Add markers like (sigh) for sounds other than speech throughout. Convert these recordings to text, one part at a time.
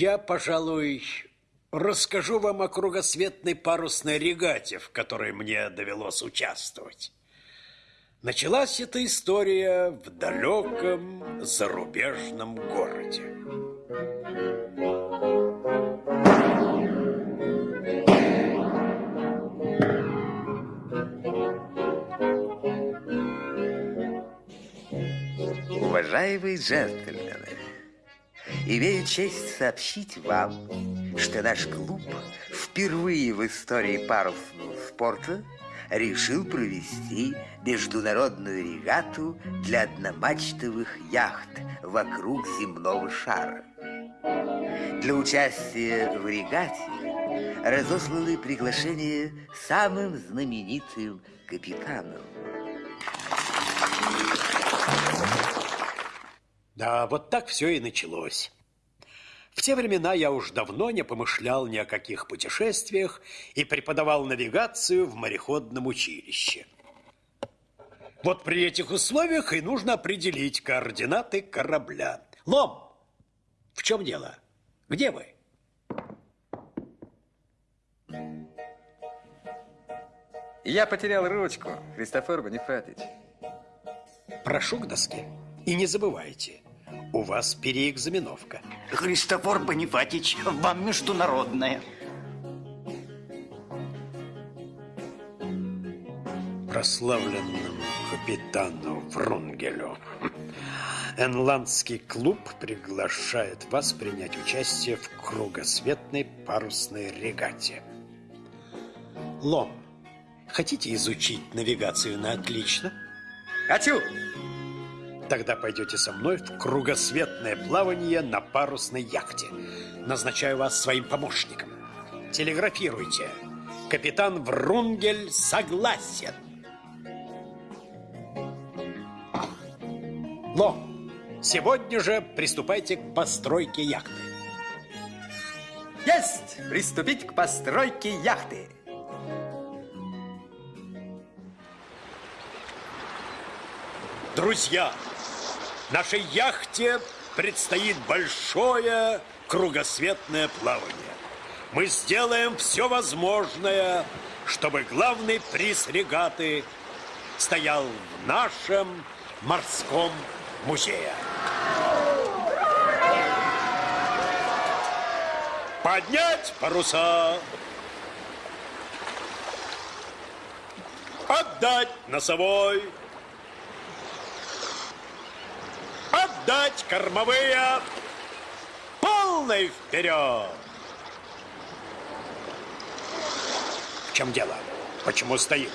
Я, пожалуй, расскажу вам о кругосветной парусной регате, в которой мне довелось участвовать. Началась эта история в далеком зарубежном городе. Уважаемые джентльмены, имею честь сообщить вам, что наш клуб впервые в истории парусного спорта решил провести международную регату для одномачтовых яхт вокруг земного шара. Для участия в регате разосланы приглашения самым знаменитым капитанам. Да, вот так все и началось. В те времена я уж давно не помышлял ни о каких путешествиях и преподавал навигацию в мореходном училище. Вот при этих условиях и нужно определить координаты корабля. Лом, в чем дело? Где вы? Я потерял ручку, Христофор Бонифатич. Прошу к доске. И не забывайте, у вас переэкзаменовка. Христофор Бонифатич, вам международная. Прославленному капитану Врунгелю. Энландский клуб приглашает вас принять участие в кругосветной парусной регате. Лом, хотите изучить навигацию на отлично? Хочу! Тогда пойдете со мной в кругосветное плавание на парусной яхте. Назначаю вас своим помощником. Телеграфируйте. Капитан Врунгель согласен. Но сегодня же приступайте к постройке яхты. Есть! Приступить к постройке яхты. Друзья, Нашей яхте предстоит большое кругосветное плавание. Мы сделаем все возможное, чтобы главный приз регаты стоял в нашем морском музее. Поднять паруса. Отдать носовой. Отдать кормовые. Полный вперед. В чем дело? Почему стоит?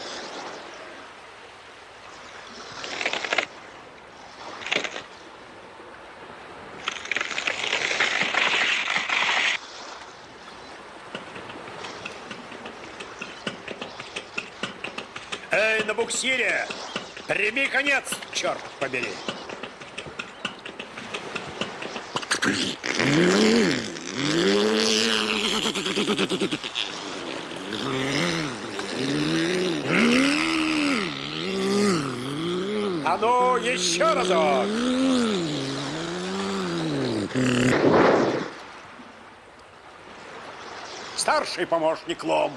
Эй, на буксире! Прими конец, черт побери! А ну, еще разок! Старший помощник Лом,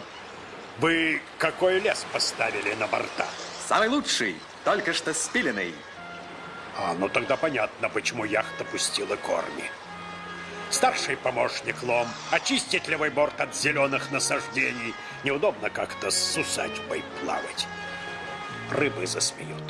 вы какой лес поставили на борта? Самый лучший, только что спиленный. А, ну тогда понятно, почему яхта пустила корни. Старший помощник Лом, очистить левый борт от зеленых насаждений. Неудобно как-то с усадьбой плавать. Рыбы засмеют.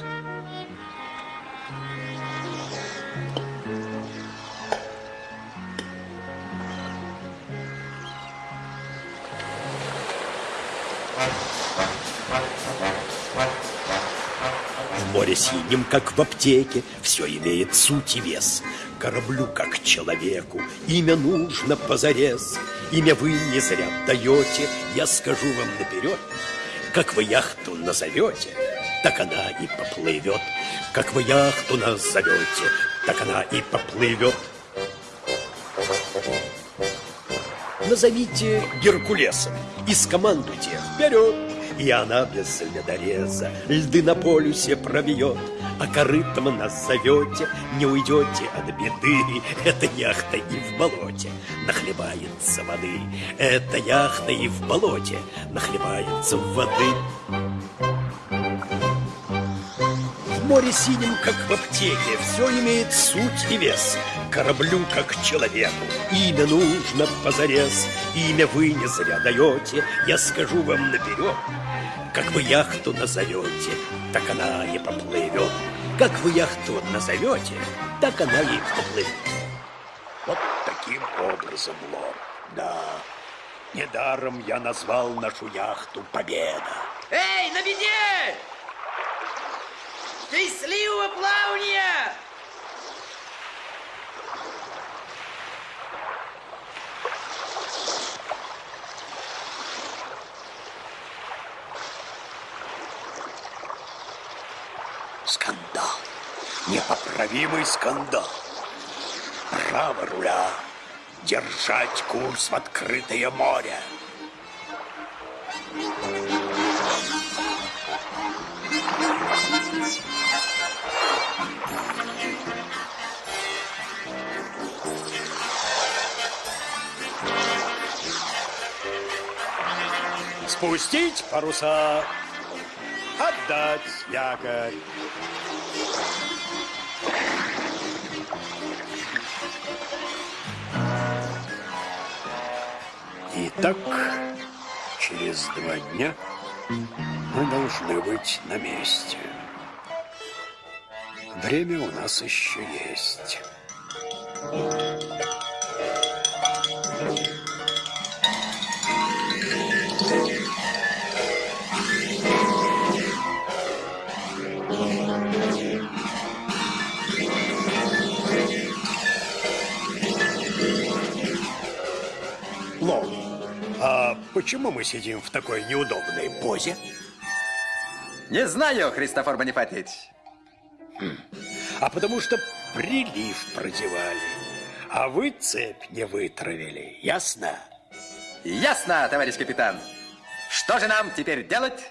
Синим, как в аптеке, все имеет суть и вес. Кораблю, как человеку, имя нужно позарез. Имя вы не зря даете, я скажу вам наперед. Как вы яхту назовете, так она и поплывет. Как вы яхту назовете, так она и поплывет. Назовите Геркулесом и скомандуйте вперед. И она без ледореза льды на полюсе пробьет. А корытом нас зовете, не уйдете от беды. Это яхта и в болоте нахлебается воды. Это яхта и в болоте нахлебается воды. В море синем, как в аптеке, все имеет суть и вес. Кораблю, как человеку, имя нужно позарез. Имя вы не зря даете, я скажу вам наперед. Как вы яхту назовете, так она и поплывет. Как вы яхту назовете, так она и поплывет. Вот таким образом, лорд, да. Недаром я назвал нашу яхту «Победа». Эй, на беде! Счастливого плавания! Скандал. Непоправимый скандал. Право руля. Держать курс в открытое море. Спустить паруса. Отдать якорь. Итак, через два дня мы должны быть на месте. Время у нас еще есть. Почему мы сидим в такой неудобной позе? Не знаю, Христофор Бонифатич. А потому что прилив продевали, а вы цепь не вытравили, ясно? Ясно, товарищ капитан. Что же нам теперь делать?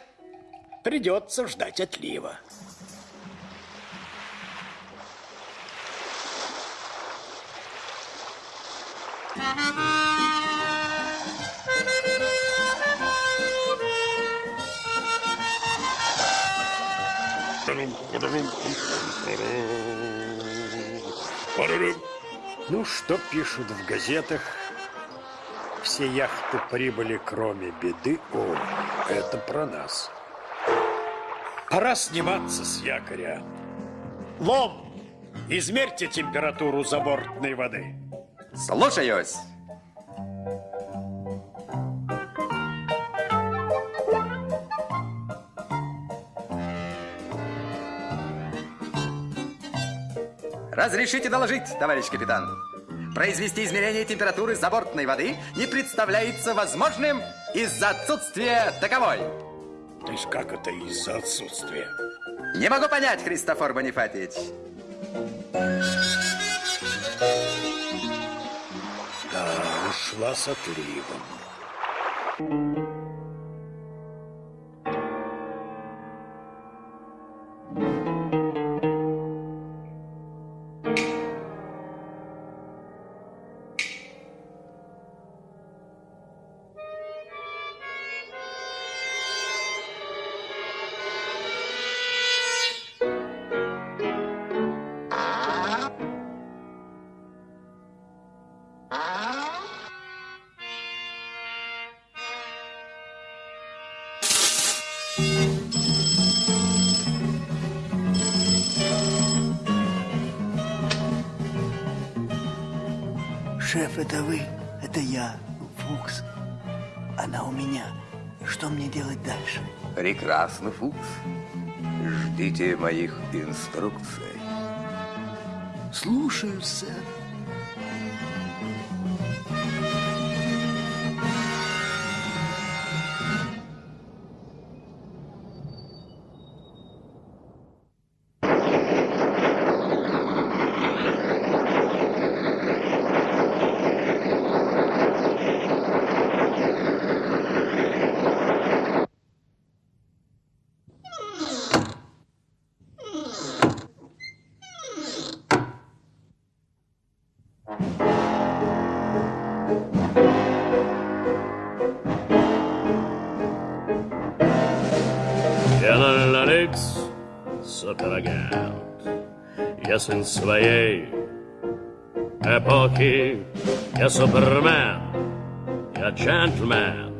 Придется ждать отлива. Ну, что пишут в газетах? Все яхты прибыли, кроме беды. О, это про нас. Пора сниматься с якоря. Лом, измерьте температуру забортной воды. Слушаюсь. Разрешите доложить, товарищ капитан. Произвести измерение температуры забортной воды не представляется возможным из-за отсутствия таковой. То есть как это из-за отсутствия? Не могу понять, Христофор Бонифатич. Да, ушла с отливом. Прекрасно, Фукс. Ждите моих инструкций. Слушаю, сэр. Суперагент. Я сын своей эпохи, я супермен, я джентльмен.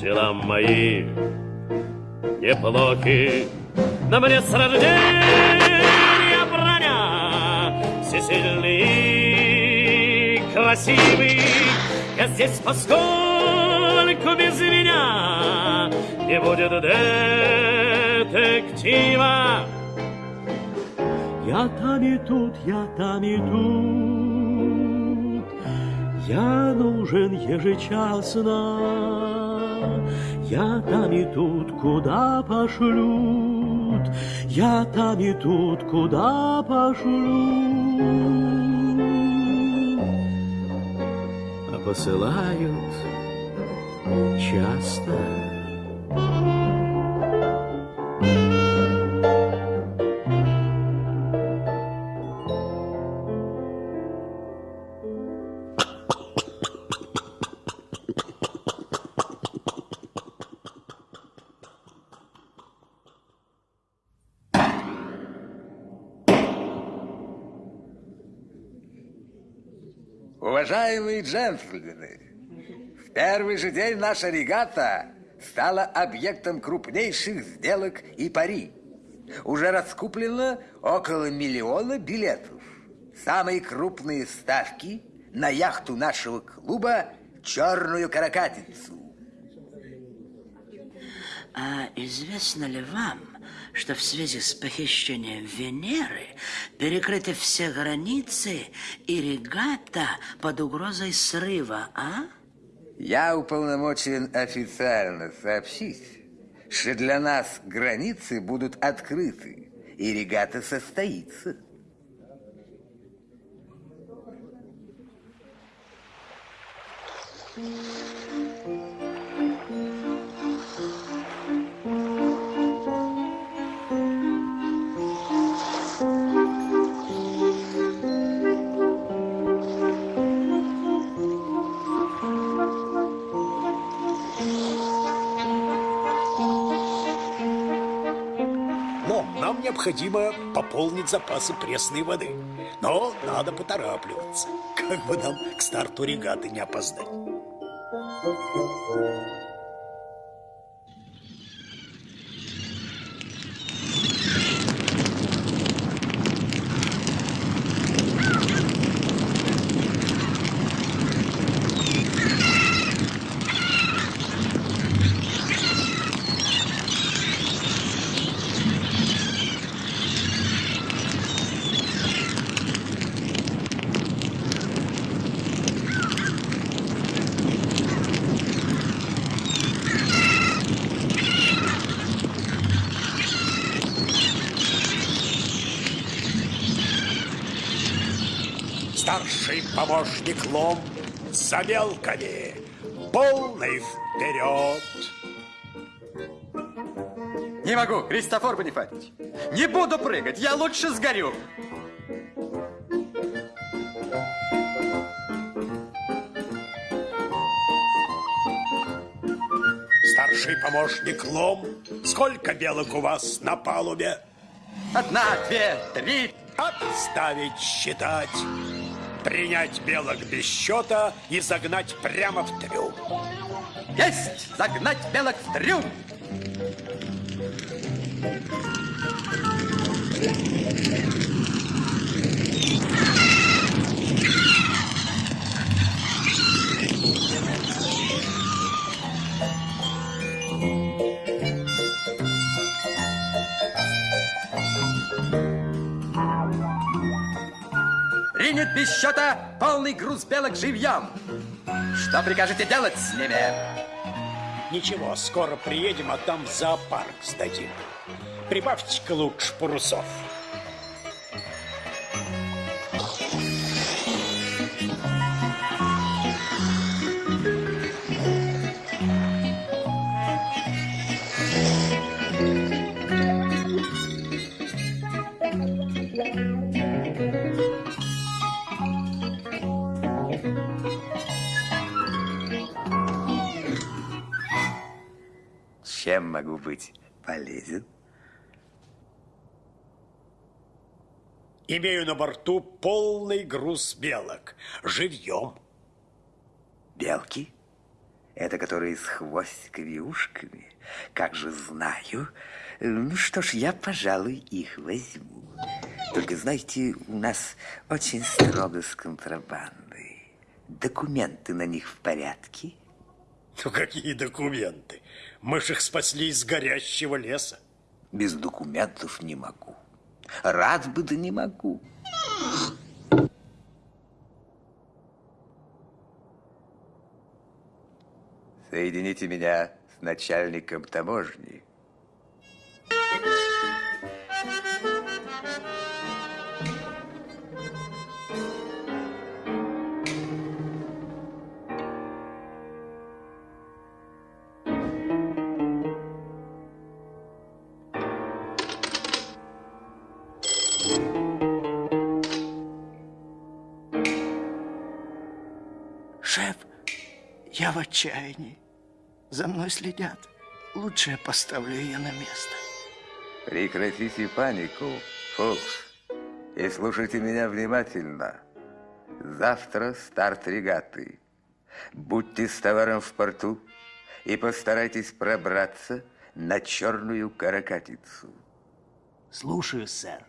Дела мои неплохи, на мне с рождения броня, все сильный и красивый. Я здесь поскольку без меня не будет детектива. Я там и тут, я там и тут, я нужен ежечасно. Я там и тут, куда пошлют, я там и тут, куда пошлют. А посылают часто. Уважаемые джентльмены, в первый же день наша регата стала объектом крупнейших сделок и пари. Уже раскуплено около миллиона билетов. Самые крупные ставки на яхту нашего клуба «Черную каракатицу». А известно ли вам, что в связи с похищением Венеры перекрыты все границы и регата под угрозой срыва, а? Я уполномочен официально сообщить, что для нас границы будут открыты, и регата состоится. Но необходимо пополнить запасы пресной воды. Но надо поторапливаться, как бы нам к старту регаты не опоздать. Старший помощник Лом за мелками. Полный вперед. Не могу, Христофор Бонифатич. Не буду прыгать, я лучше сгорю. Старший помощник Лом. Сколько белок у вас на палубе? Одна, две, три. Отставить считать. Принять белок без счета и загнать прямо в трюм. Есть! Загнать белок в трюм! Принят без счета полный груз белок живьем. Что прикажете делать с ними? Ничего, скоро приедем, а там в зоопарк сдадим. Прибавьте-ка лучше парусов. Чем могу быть полезен? Имею на борту полный груз белок. Живьем. Белки? Это которые с хвостиками и ушками? Как же знаю. Ну что ж, я, пожалуй, их возьму. Только, знаете, у нас очень строго с контрабандой. Документы на них в порядке? Ну, какие документы? Мы ж их спасли из горящего леса. Без документов не могу. Рад бы, да не могу. Соедините меня с начальником таможни. Шеф, я в отчаянии. За мной следят. Лучше я поставлю ее на место. Прекратите панику, Фокс, и слушайте меня внимательно. Завтра старт регаты. Будьте с товаром в порту и постарайтесь пробраться на черную каракатицу. Слушаю, сэр.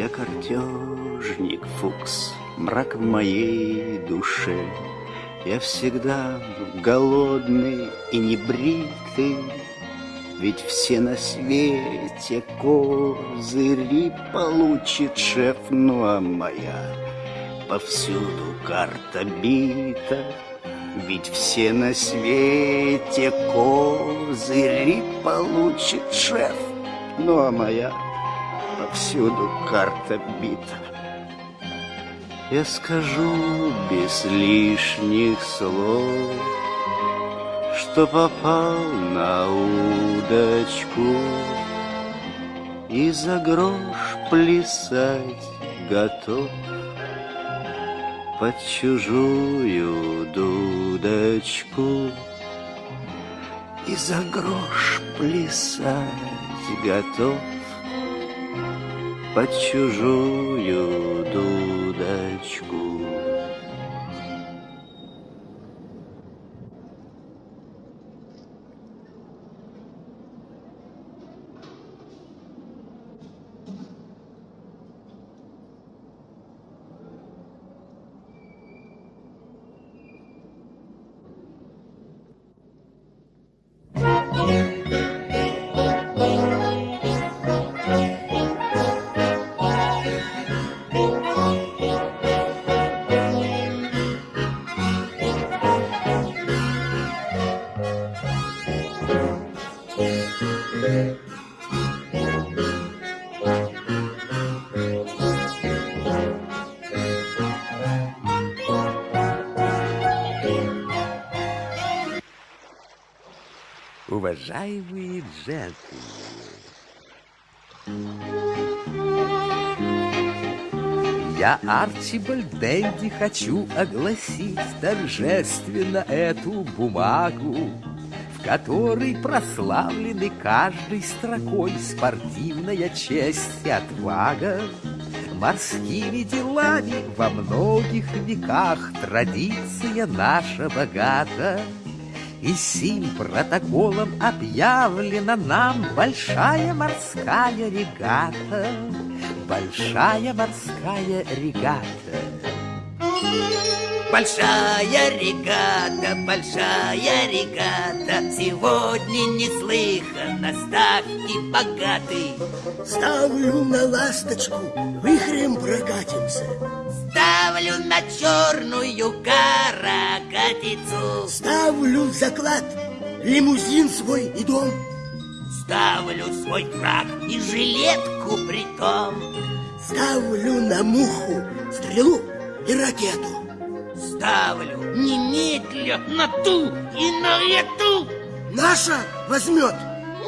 Я картежник, Фукс, мрак в моей душе. Я всегда голодный и небритый, Ведь все на свете козыри получит шеф, ну а моя повсюду карта бита. Ведь все на свете козыри получит шеф, ну а моя повсюду карта бита. Я скажу без лишних слов, что попал на удочку и за грош плясать готов под чужую дудочку и за грош плясать готов под чужую Уважаемые джентльмены, я, Арчибальд Дэнди, хочу огласить торжественно эту бумагу, в которой прославлены каждой строкой спортивная честь и отвага. Морскими делами во многих веках традиция наша богата. И сим протоколом объявлена нам большая морская регата. Большая морская регата. Большая регата, большая регата, Сегодня неслыханно ставки богатый. Ставлю на ласточку, вихрем прокатимся. Ставлю на черную каракатицу. Ставлю заклад, лимузин свой и дом. Ставлю свой фраг и жилетку при том. Ставлю на муху, стрелу и ракету. Ставлю немедля на ту и на эту. Наша возьмет.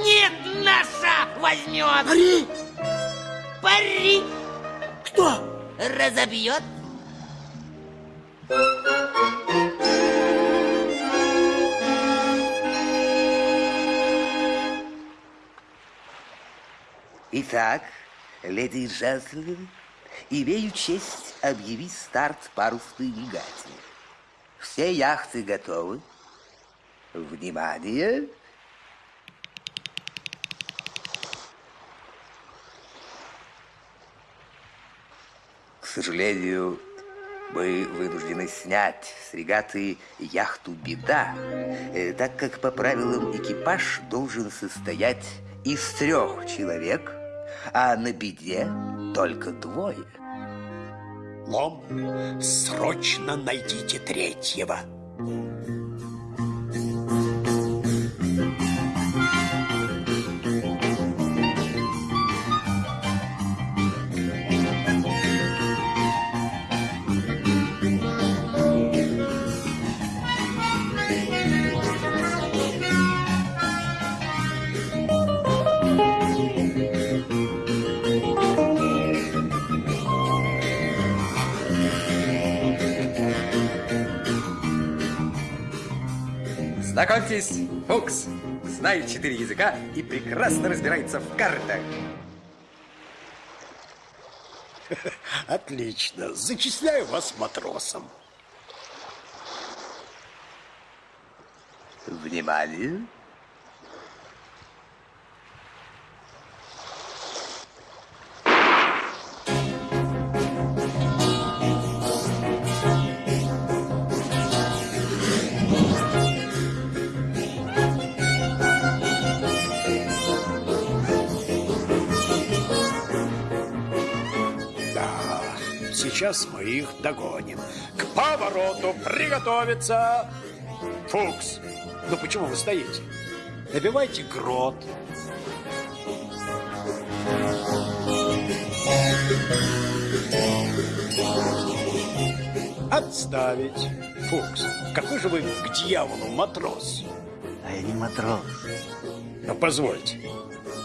Нет, наша возьмет. Пари. Пари. Кто? Разобьет. Итак, леди и джентльмены, имею честь объявить старт парусной регате. Все яхты готовы. Внимание! К сожалению, мы вынуждены снять с регаты яхту «Беда», э, так как по правилам экипаж должен состоять из трех человек, а на «Беде» только двое. Лом, срочно найдите третьего. Знакомьтесь, Фукс. Знает четыре языка и прекрасно разбирается в картах. (laughs) Отлично. Зачисляю вас матросом. Внимание! Сейчас мы их догоним. К повороту приготовиться. Фукс, ну почему вы стоите? Набивайте грот. Отставить. Фукс, какой же вы к дьяволу матрос? А я не матрос. Ну, позвольте.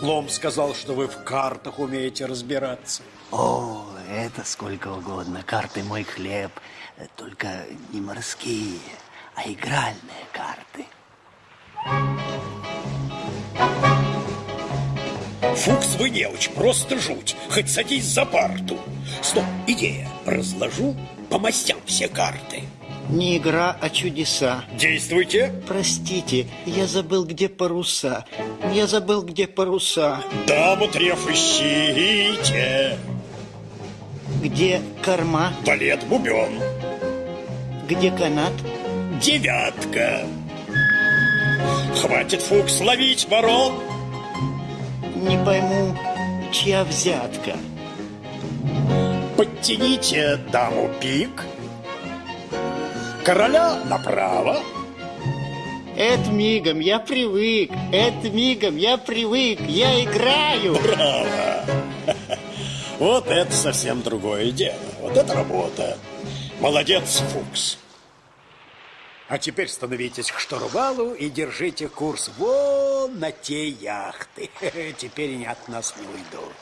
Лом сказал, что вы в картах умеете разбираться. О, это сколько угодно. Карты мой хлеб. Только не морские, а игральные карты. Фукс, вы неуч, просто жуть. Хоть садись за парту. Стоп, идея. Разложу по мастям все карты. Не игра, а чудеса. Действуйте. Простите, я забыл, где паруса. Я забыл, где паруса. Даму треф ищите. Где корма, Балет бубен. где канат. Девятка. Хватит, Фукс, ловить ворон. Не пойму, чья взятка. Подтяните даму пик. Короля направо. Это мигом, я привык. Это мигом, я привык. Я играю. Браво! Вот это совсем другое дело. Вот это работа. Молодец, Фукс. А теперь становитесь к штурвалу и держите курс вон на те яхты. (laughs) Теперь они от нас не уйдут.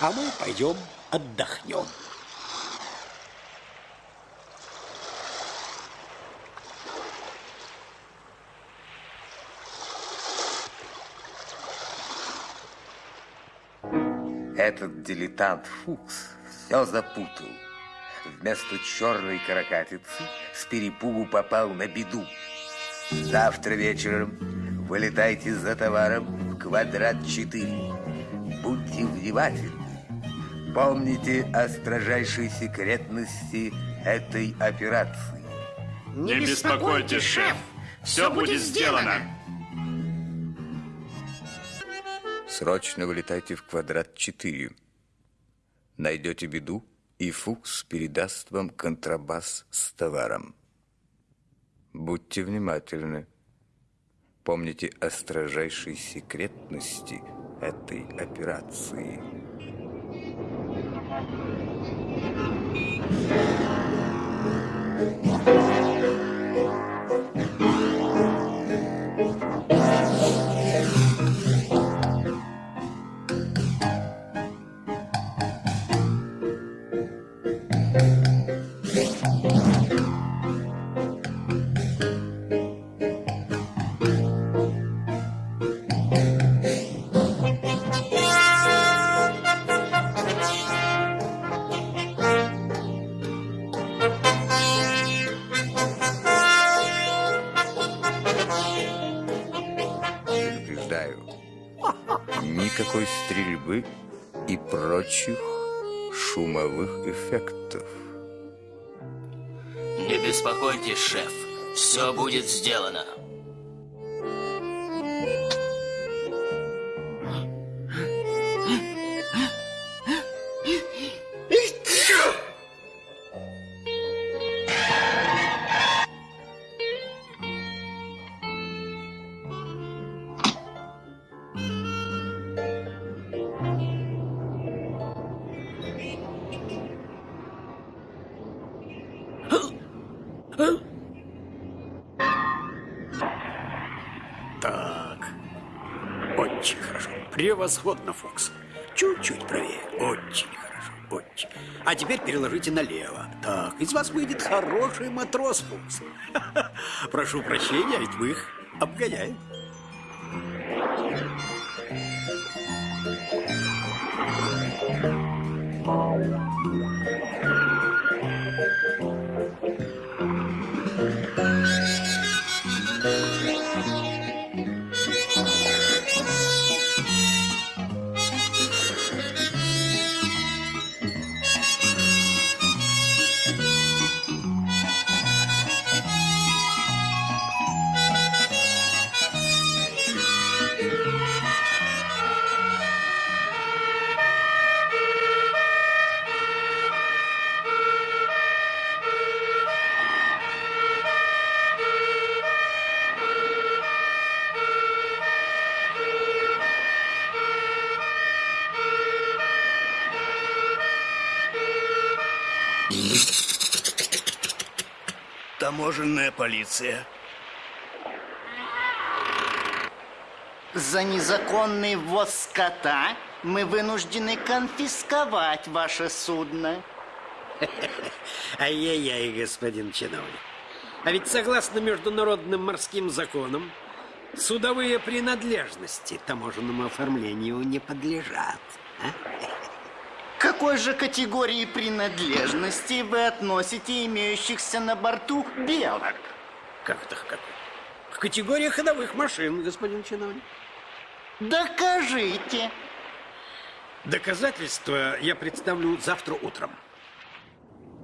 А мы пойдем отдохнем. Этот дилетант Фукс все запутал. Вместо черной каракатицы с перепугу попал на беду. Завтра вечером вылетайте за товаром в квадрат 4. Будьте внимательны. Помните о строжайшей секретности этой операции. Не беспокойтесь, шеф. Все будет сделано. Срочно вылетайте в квадрат 4. Найдете беду, и Фукс передаст вам контрабас с товаром. Будьте внимательны. Помните о строжайшей секретности этой операции. Эффектов. Не беспокойтесь, шеф. Все будет сделано. Превосходно, Фокс. Чуть-чуть правее. Очень хорошо. Очень. А теперь переложите налево. Так, из вас выйдет хороший матрос, Фокс. (laughs) Прошу прощения, ведь мы их обгоняем. Таможенная полиция. За незаконный ввоз скота мы вынуждены конфисковать ваше судно. Ай-яй-яй, господин чиновник. А ведь согласно международным морским законам, судовые принадлежности таможенному оформлению не подлежат. а? К какой же категории принадлежности вы относите имеющихся на борту белок? Как это как? К категории ходовых машин, господин чиновник. Докажите. Доказательства я представлю завтра утром.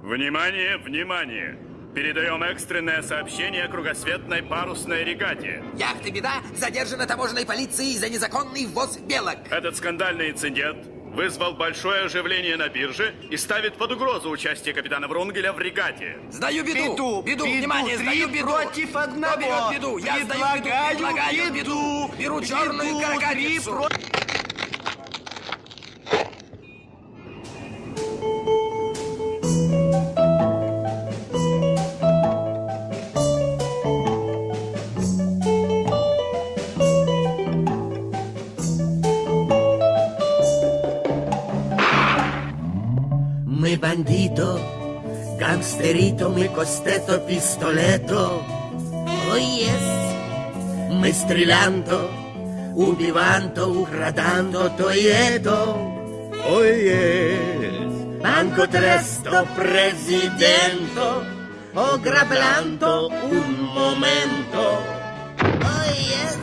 Внимание, внимание! Передаем экстренное сообщение о кругосветной парусной регате. Яхта «Беда» задержана таможенной полицией за незаконный ввоз белок. Этот скандальный инцидент вызвал большое оживление на бирже и ставит под угрозу участие капитана Врунгеля в регате. Сдаю беду. Беду, беду, беду, внимание, три сдаю беду. против одного. Кто берет беду? Я сдаю беду. Предлагаю Предлагаю беду. беду. Беру черную Беду, каракатицу. три Мы бандито, гангстерито, мы костето, пистолето. Oh yes, мы стрелянто, убиванто, украданто, то и это. Oh yes, banco tresto, presidento, ograblando un momento. Oh yes,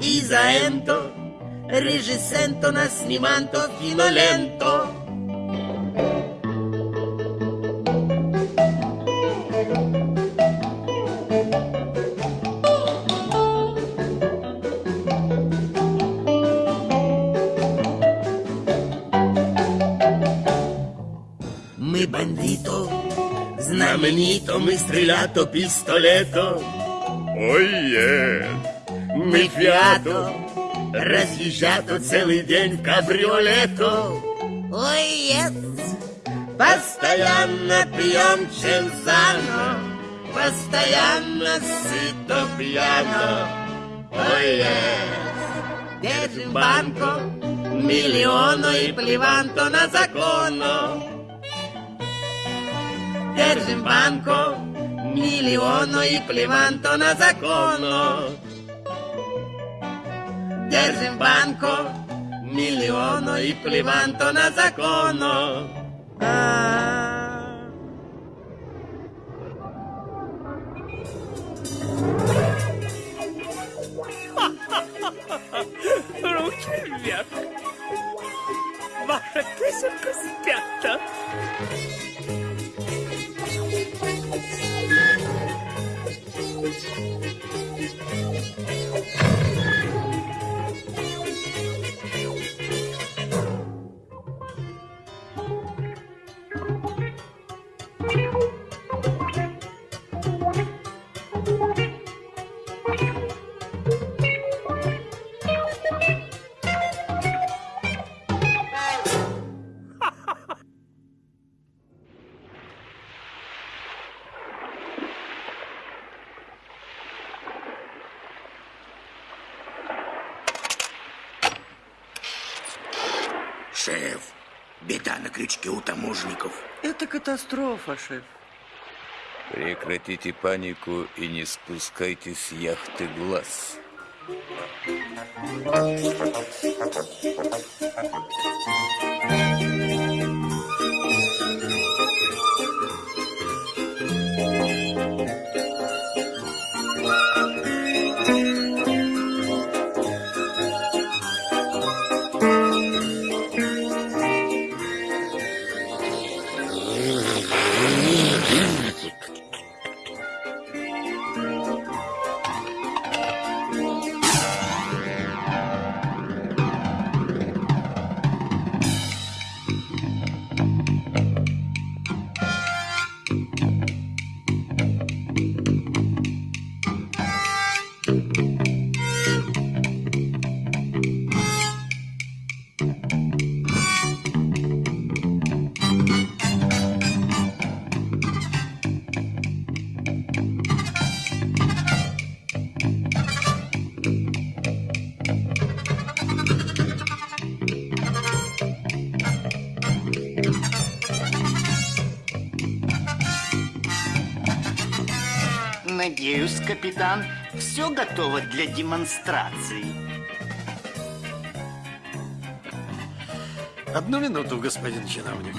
Isaento, regisento, nasnimanto, fino lento. Знаменито, мы стрелято, пистолето. Ой, е! Мы фиато, разъезжато целый день в кабриолето. Ой, yes. Постоянно пьем Чензано, постоянно сыто пьяно. Ой, yes. Держим банко, миллиону и плеванто на закону. держим банку, миллиону и плеванту на закону. Держим банку, миллиону и плеванту на закону. А -а -а. Руки вверх! Ваша песенка спята! Крючке у таможников. Это катастрофа, шеф. Прекратите панику и не спускайте с яхты глаз. Надеюсь, капитан, все готово для демонстрации. Одну минуту, господин чиновник.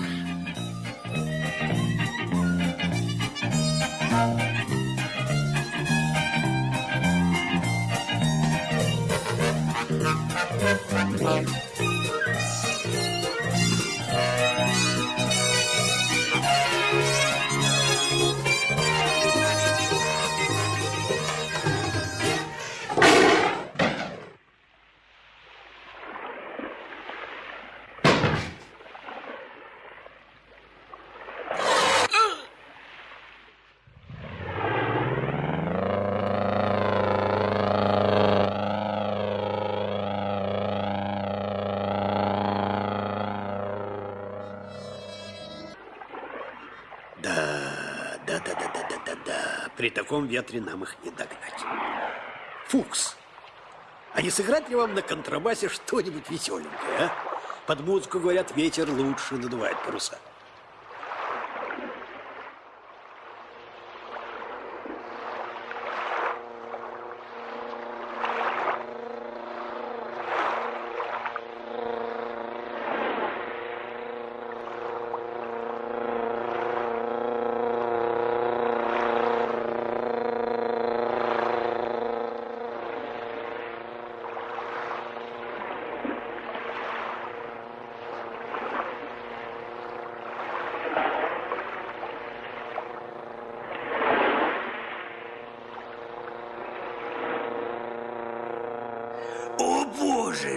Таком ветре нам их не догнать. Фукс, а не сыграть ли вам на контрабасе что-нибудь веселенькое, а? Под музыку, говорят, ветер лучше надувает паруса.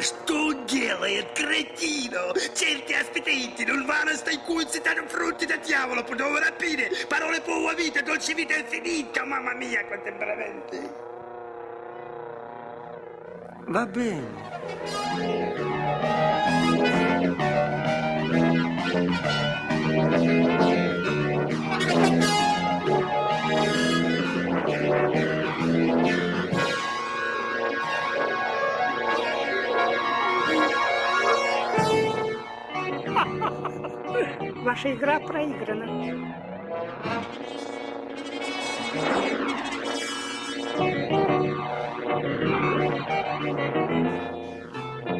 что он делает, кретino! Certi aspettenti, non vanno stai cuzzi, danno frutti da diavolo, potevo rapire, parole buone vita, dolce vita infinita, mamma mia, quanto temperamenti! Va bene. Ваша игра проиграна.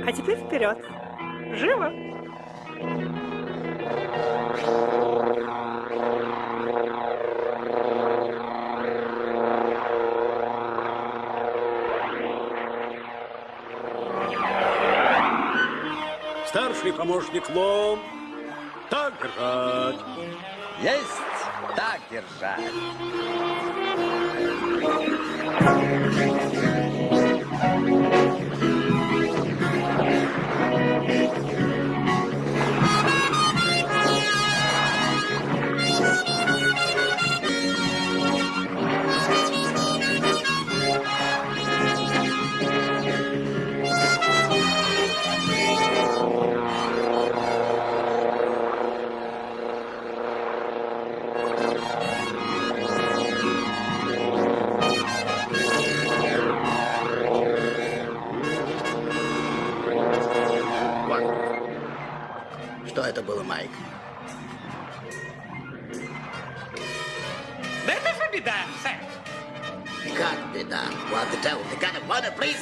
А теперь вперед. Живо! Старший помощник Лом играть. Есть, так держать. Сэр. Как беда? What the devil? The kind?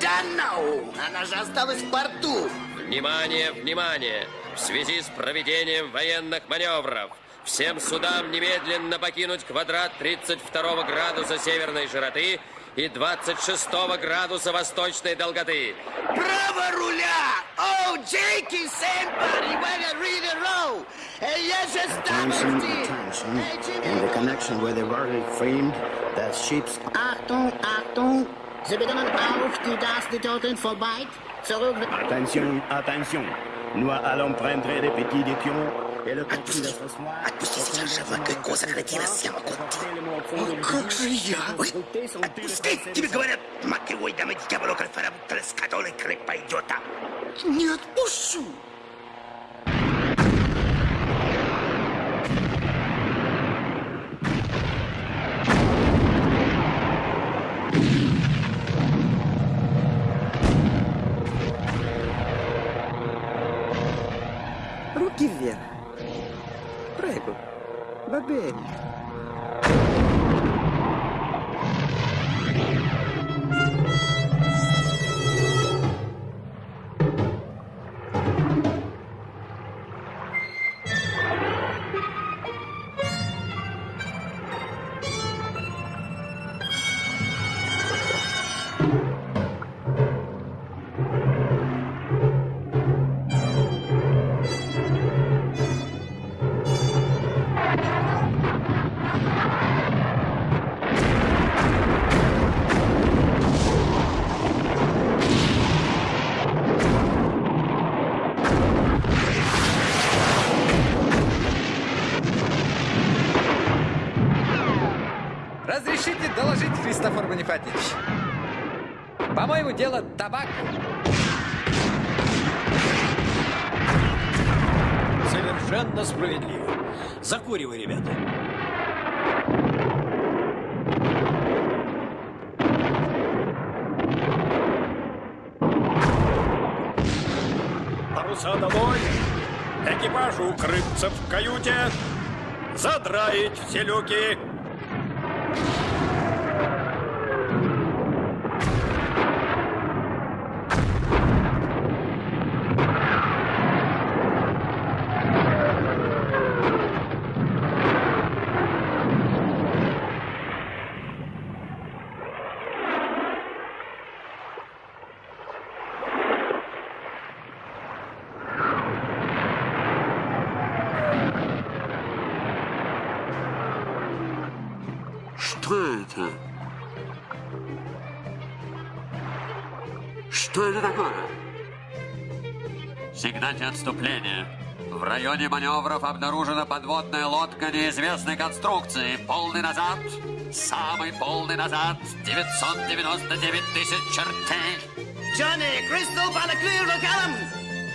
Да no! Она же осталась в порту. Внимание, внимание! В связи с проведением военных маневров всем судам немедленно покинуть квадрат 32 градуса северной широты и 26 градуса восточной долготы. Право руля! О, Джейки, somebody, better read the row! Я же Attention, attention. In the connection with the verdict framed, that ship's... Achtung, Achtung! Sie beginnen auf die Gastitoten vorbei. Zurück. Attention, attention. Nous allons prendre les petits des pions et le contenu de ce soir... Отпусти сейчас же Макэко, сократилась сема О, как же я? Ой, отпусти, тебе говорят, Макэвой, дамы дьяволу, кальфара, трескатолы, креп пойдет. Не отпущу. saber. Бонифатьевич? По-моему, дело табак. Совершенно справедливо. Закуривай, ребята. Паруса домой. Экипажу укрыться в каюте. Задраить все люки. Сигнайте отступление. В районе маневров обнаружена подводная лодка неизвестной конструкции. Полный назад, самый полный назад, 999 тысяч чертей. Johnny, Crystal, Balaclava, Locallum!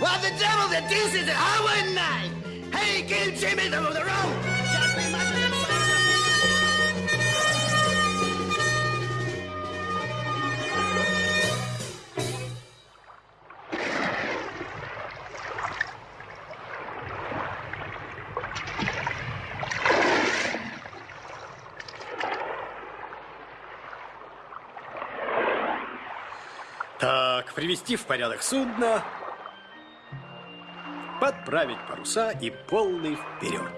What the devil, the deuce is it? How wouldn't I? Hey, give Jimmy the, the rope! Привести в порядок судно, подправить паруса и полный вперед.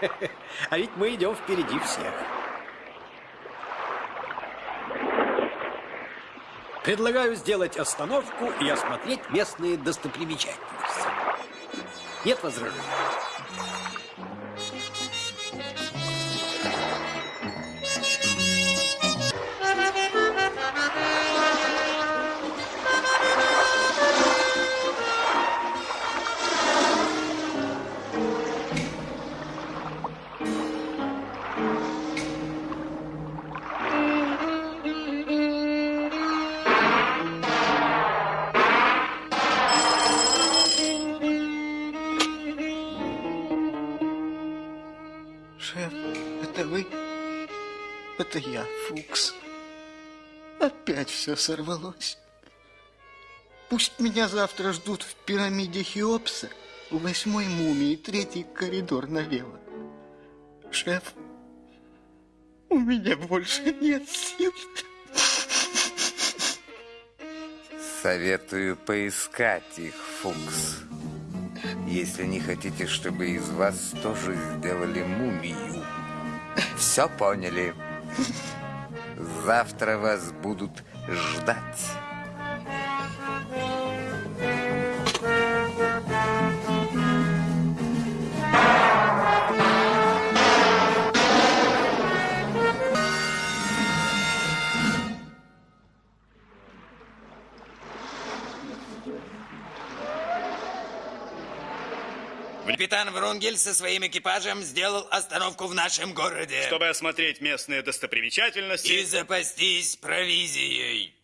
(laughs) А ведь мы идем впереди всех. Предлагаю сделать остановку и осмотреть местные достопримечательности. Нет возражений? Сорвалось. Пусть меня завтра ждут в пирамиде Хеопса, у восьмой мумии, третий коридор налево. Шеф, у меня больше нет сил. Советую поискать их, Фукс. Если не хотите, чтобы из вас тоже сделали мумию. Все поняли? Завтра вас будут ждать. Врунгель со своим экипажем сделал остановку в нашем городе. Чтобы осмотреть местные достопримечательности. И запастись провизией.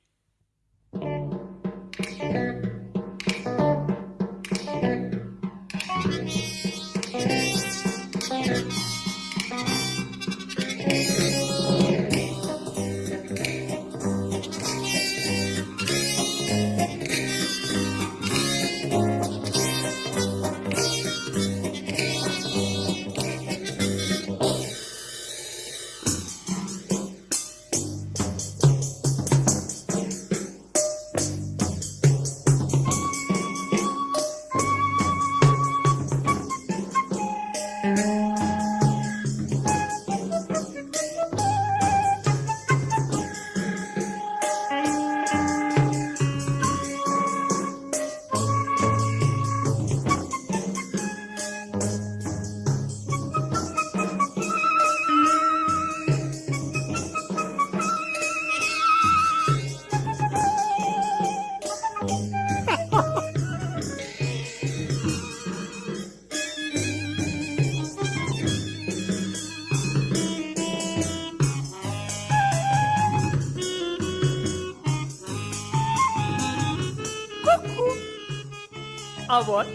А вот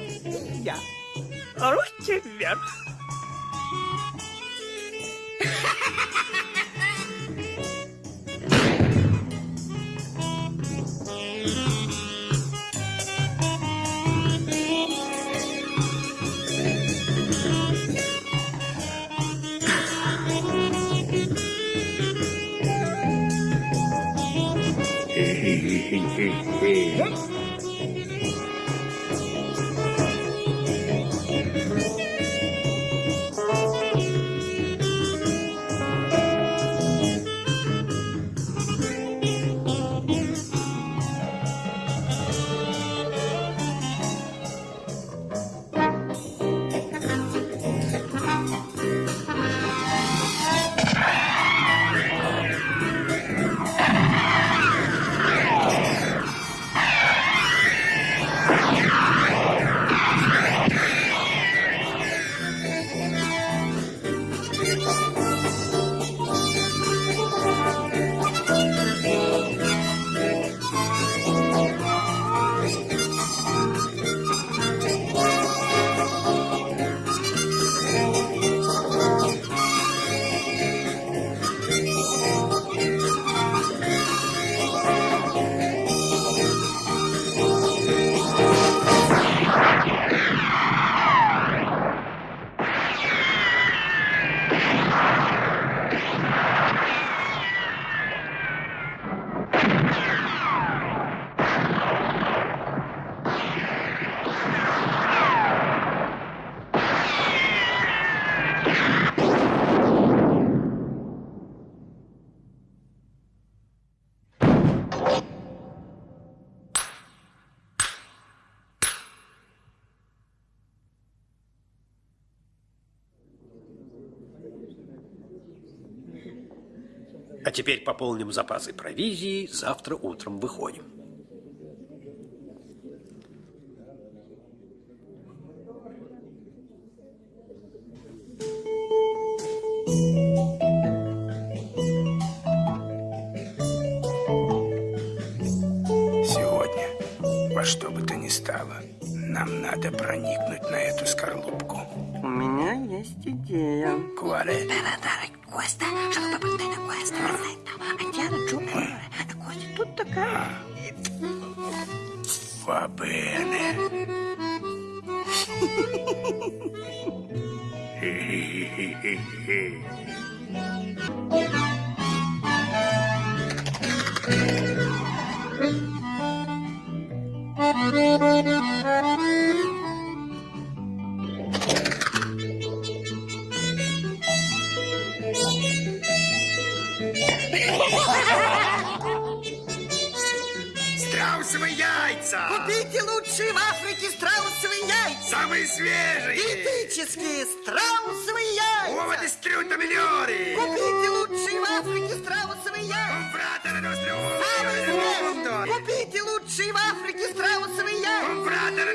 теперь пополним запасы провизии, завтра утром выходим.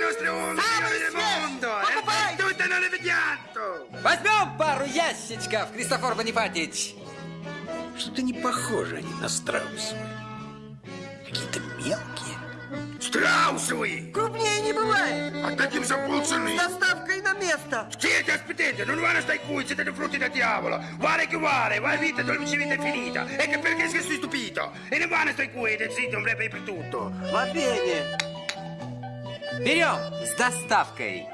Яйца! Самые свежие! Покупайте! Tutto non le vediato! Возьмем пару ящичков, Христофор Бонифатич. Что-то не похоже они на страусовые. Какие-то мелкие. Страусовые! Крупнее не бывает! А каким за полцены? С доставкой на место! Siete, aspettate, non vanno stai qui, siete dei frutti da diavolo. Guarda che guarda, va vita, dolce vita è finita. E che perché sei stupito? E non vanno stai qui, del sito, non per tutto. Va bene. Берем с доставкой.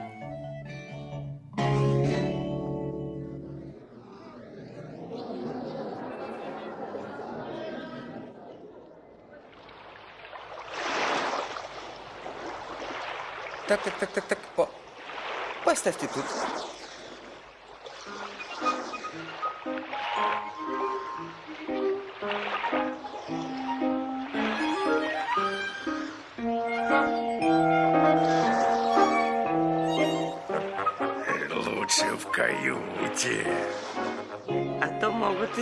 Так, так, так, так, так. О, поставьте тут.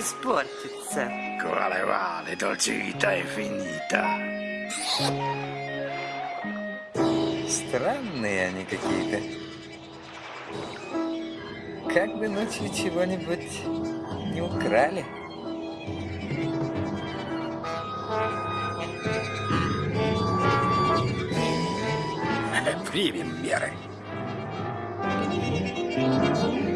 Могут испортиться. Quale vale, dolce vita è finita. Странные они какие-то. Как бы ночью чего-нибудь не украли. Примем меры. Руки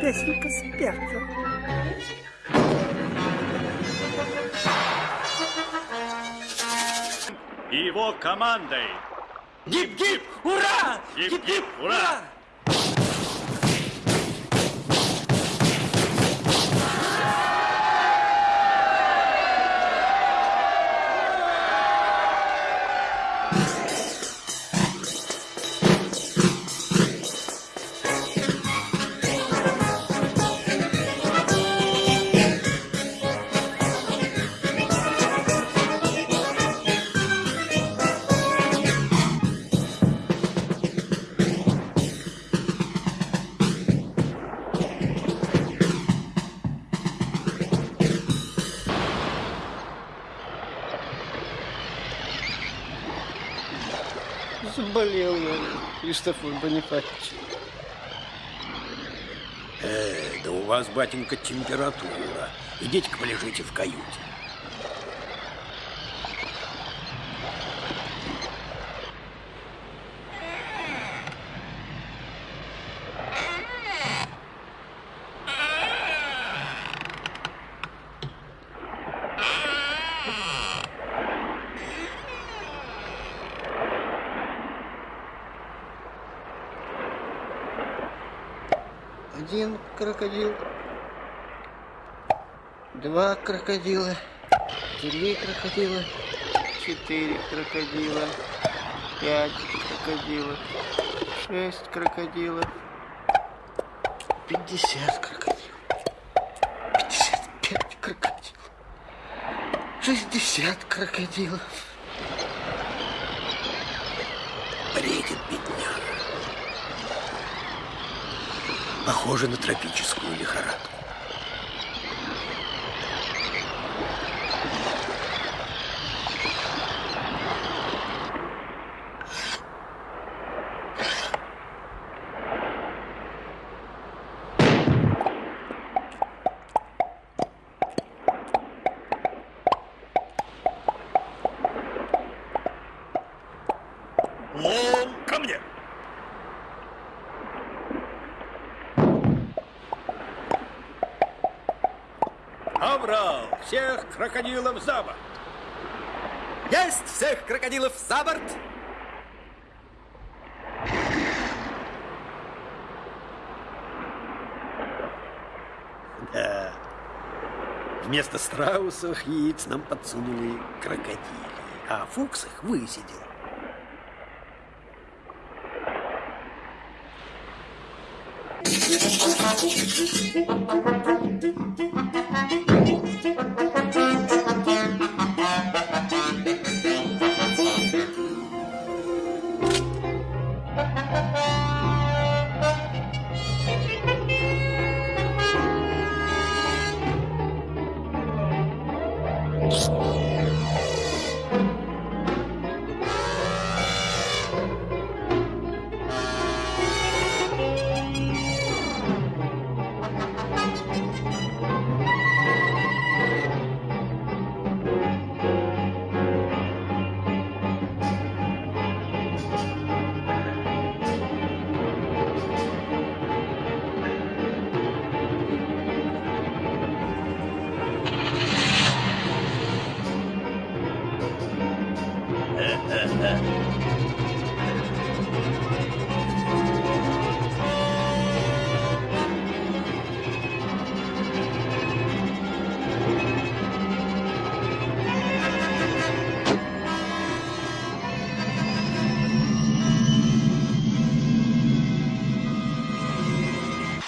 песенка спета. Его командой. Гип-гип! Ура! Гип-гип! Ура! Заболел Христофор Бонифатич. Э, да у вас, батенька, температура. Идите-ка полежите в каюте. Один крокодил, два крокодила, три крокодила, четыре крокодила, пять крокодилов, шесть крокодилов, пятьдесят крокодилов, пятьдесят пять крокодилов, шестьдесят крокодилов. Бредит бедняга. Похоже на тропическую лихорадку. Лом, ко мне! Аврал, всех крокодилов за борт. Есть всех крокодилов за борт! Да. Вместо страусов яиц нам подсунули крокодили, а Фукс их высидел.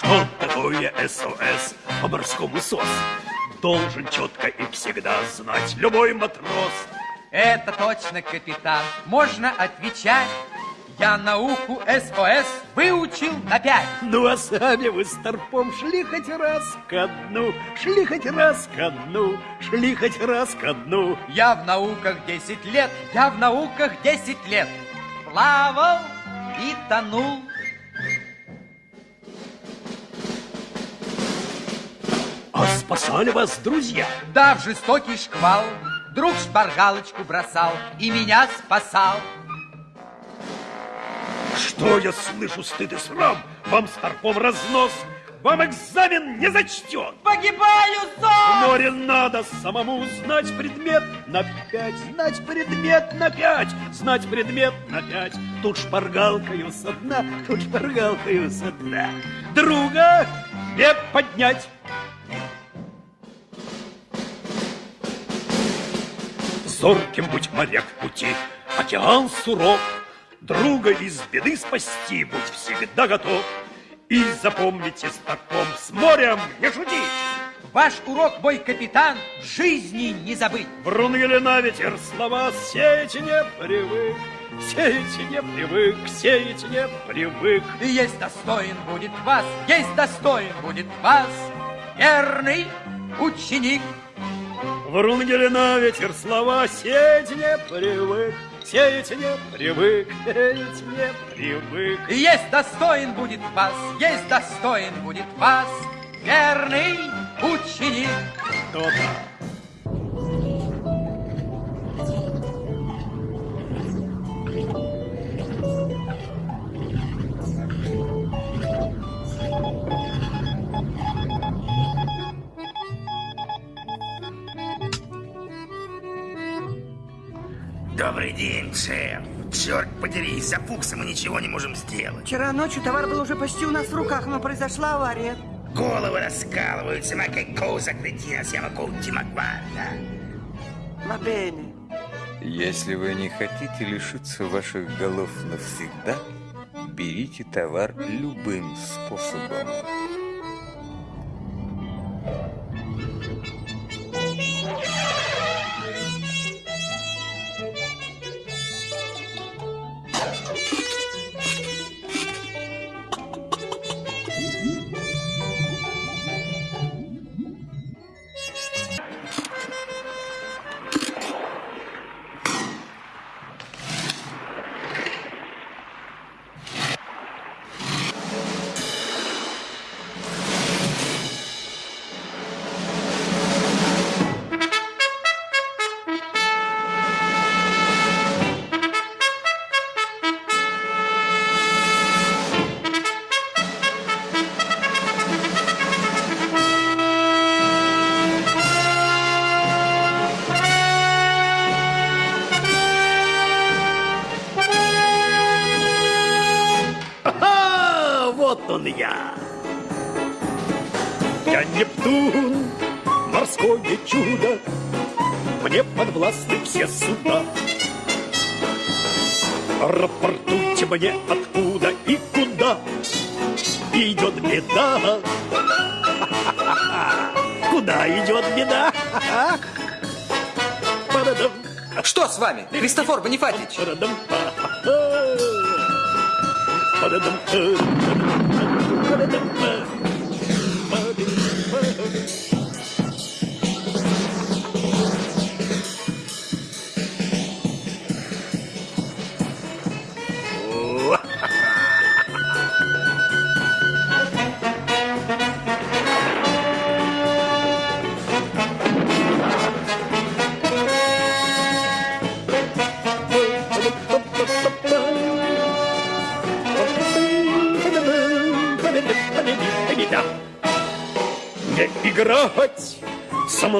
Что такое СОС по морскому СОС? Должен четко и всегда знать любой матрос. Это точно, капитан. Можно отвечать. Я науку СОС выучил на пять. Ну, а сами вы с торпом шли хоть раз ко дну, шли хоть раз ко дну, шли хоть раз ко дну. Я в науках 10 лет, я в науках 10 лет. Плавал и тонул. А спасали вас друзья? Да, в жестокий шквал Друг шпаргалочку бросал и меня спасал. Что я слышу, стыд и срам? Вам с торпом разнос, вам экзамен не зачтен. Погибаю, В сон! море надо самому знать предмет на пять, знать предмет на пять, знать предмет на пять. Тут шпаргалкою со дна, тут шпаргалкою со дна. Друга не поднять. Зорким будь моряк в пути, океан суров, Друга из беды спасти будь всегда готов. И запомните торпом с морем не шутить. Ваш урок, мой капитан, в жизни не забыть. Врунгеля на ветер слова сеять не привык, Сеять не привык, сеять не привык. И есть достоин будет вас, есть достоин будет вас, верный ученик. Врунгеля на ветер слова сеять не привык, Сеять не привык, сеять не привык. Есть достоин будет вас, есть достоин будет вас, верный ученик. То-то. Добрый день, шеф. Черт подери, из-за фукса мы ничего не можем сделать. Вчера ночью товар был уже почти у нас в руках, но произошла авария. Головы раскалываются, siamo conti, ma guarda. Va bene. Если вы не хотите лишиться ваших голов навсегда, берите товар любым способом. Ага, вот он я. Я Нептун, морское чудо, мне подвластны все суда. Рапортуйте мне, откуда и куда идет беда. (laughs) Куда идет беда? Что с вами, Христофор Бонифатич? đến đứng mơ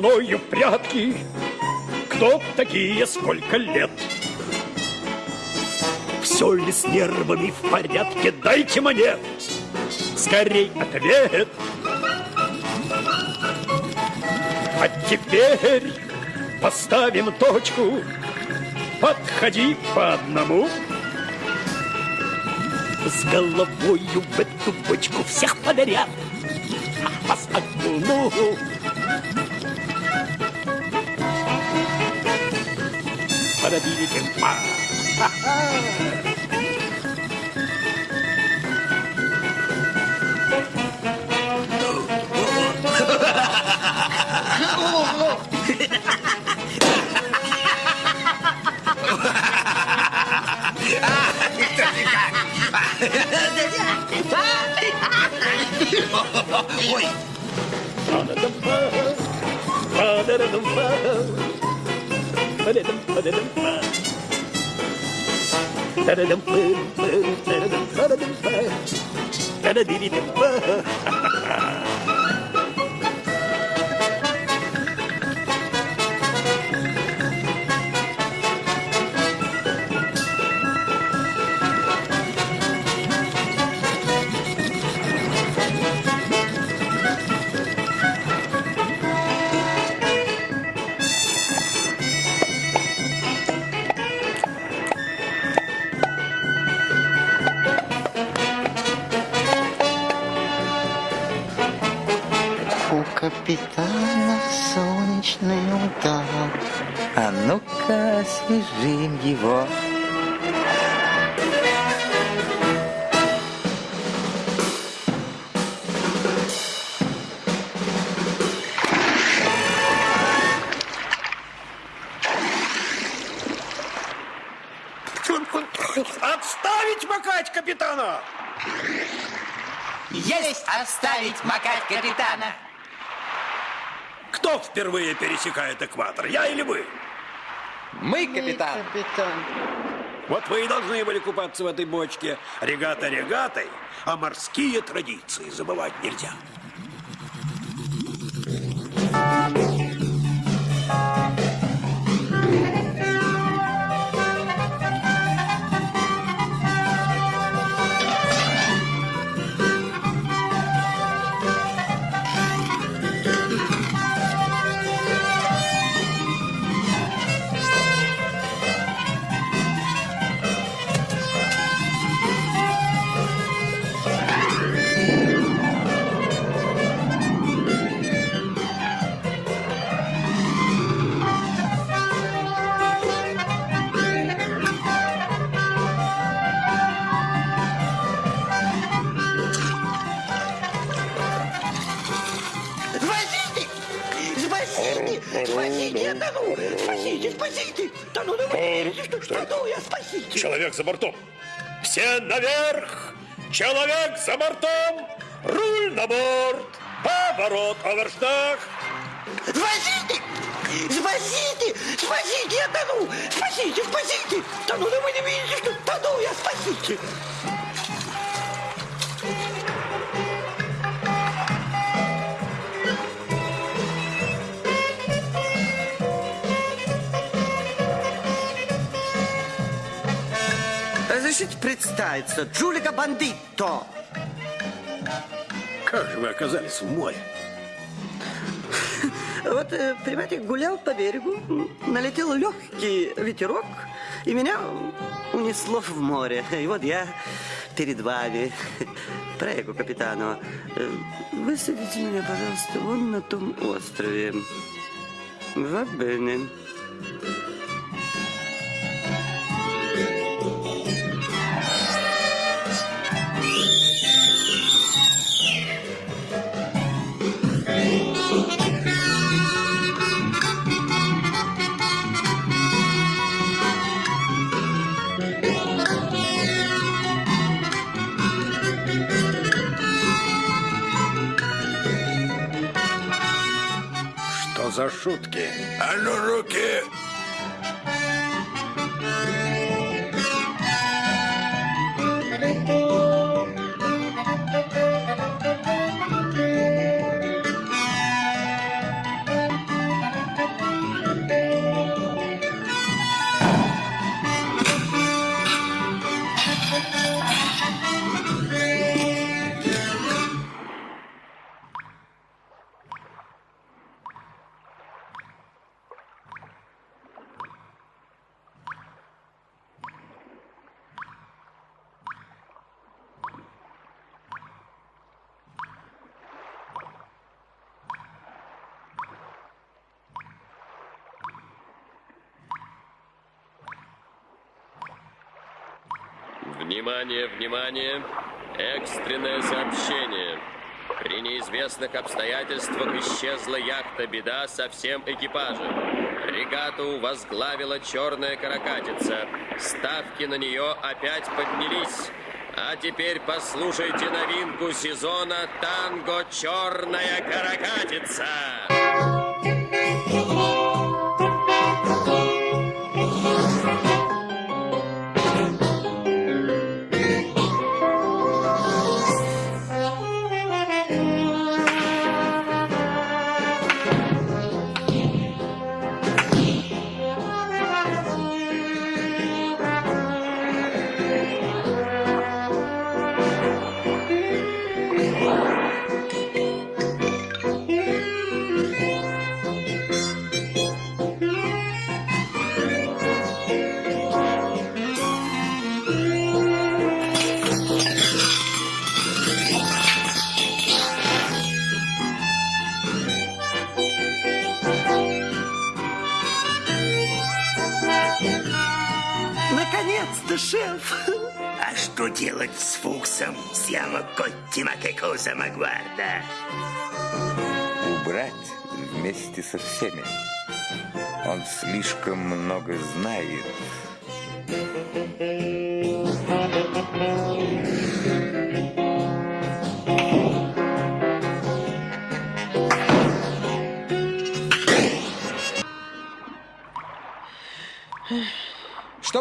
мною в прятки. Кто такие, сколько лет? Все ли с нервами в порядке? Дайте мне скорей ответ. А теперь поставим точку. Подходи по одному. С головою в эту бочку всех подряд. Вас окуну para vivir en paz. Oi! Under the bus, under the bus. Па Ой, У впервые пересекает экватор, я или вы? Мы, капитан. капитан. Вот вы и должны были купаться в этой бочке. Регата регатой, а морские традиции забывать нельзя. Человек за бортом. Все наверх! Человек за бортом! Руль на борт! Поворот, оверштаг! Спасите! Спасите! Спасите, я тону! Спасите, спасите! Тону, ну вы не видите, что тону я, спасите! Разрешите представиться, Джулика Бандитто. Как же вы оказались в море? Вот, э, понимаете, гулял по берегу, налетел легкий ветерок, и меня унесло в море. И вот я перед вами. Прego, капитану, высадите меня, пожалуйста, вон на том острове. Va bene. За шутки? А ну, руки! Внимание, внимание! Экстренное сообщение. При неизвестных обстоятельствах исчезла яхта «Беда» со всем экипажем. Регату возглавила черная каракатица. Ставки на нее опять поднялись. А теперь послушайте новинку сезона «Танго Черная каракатица». Шеф! А что делать с Фуксом? Сиamo Коттима Кекоса Магварда. Убрать вместе со всеми. Он слишком много знает.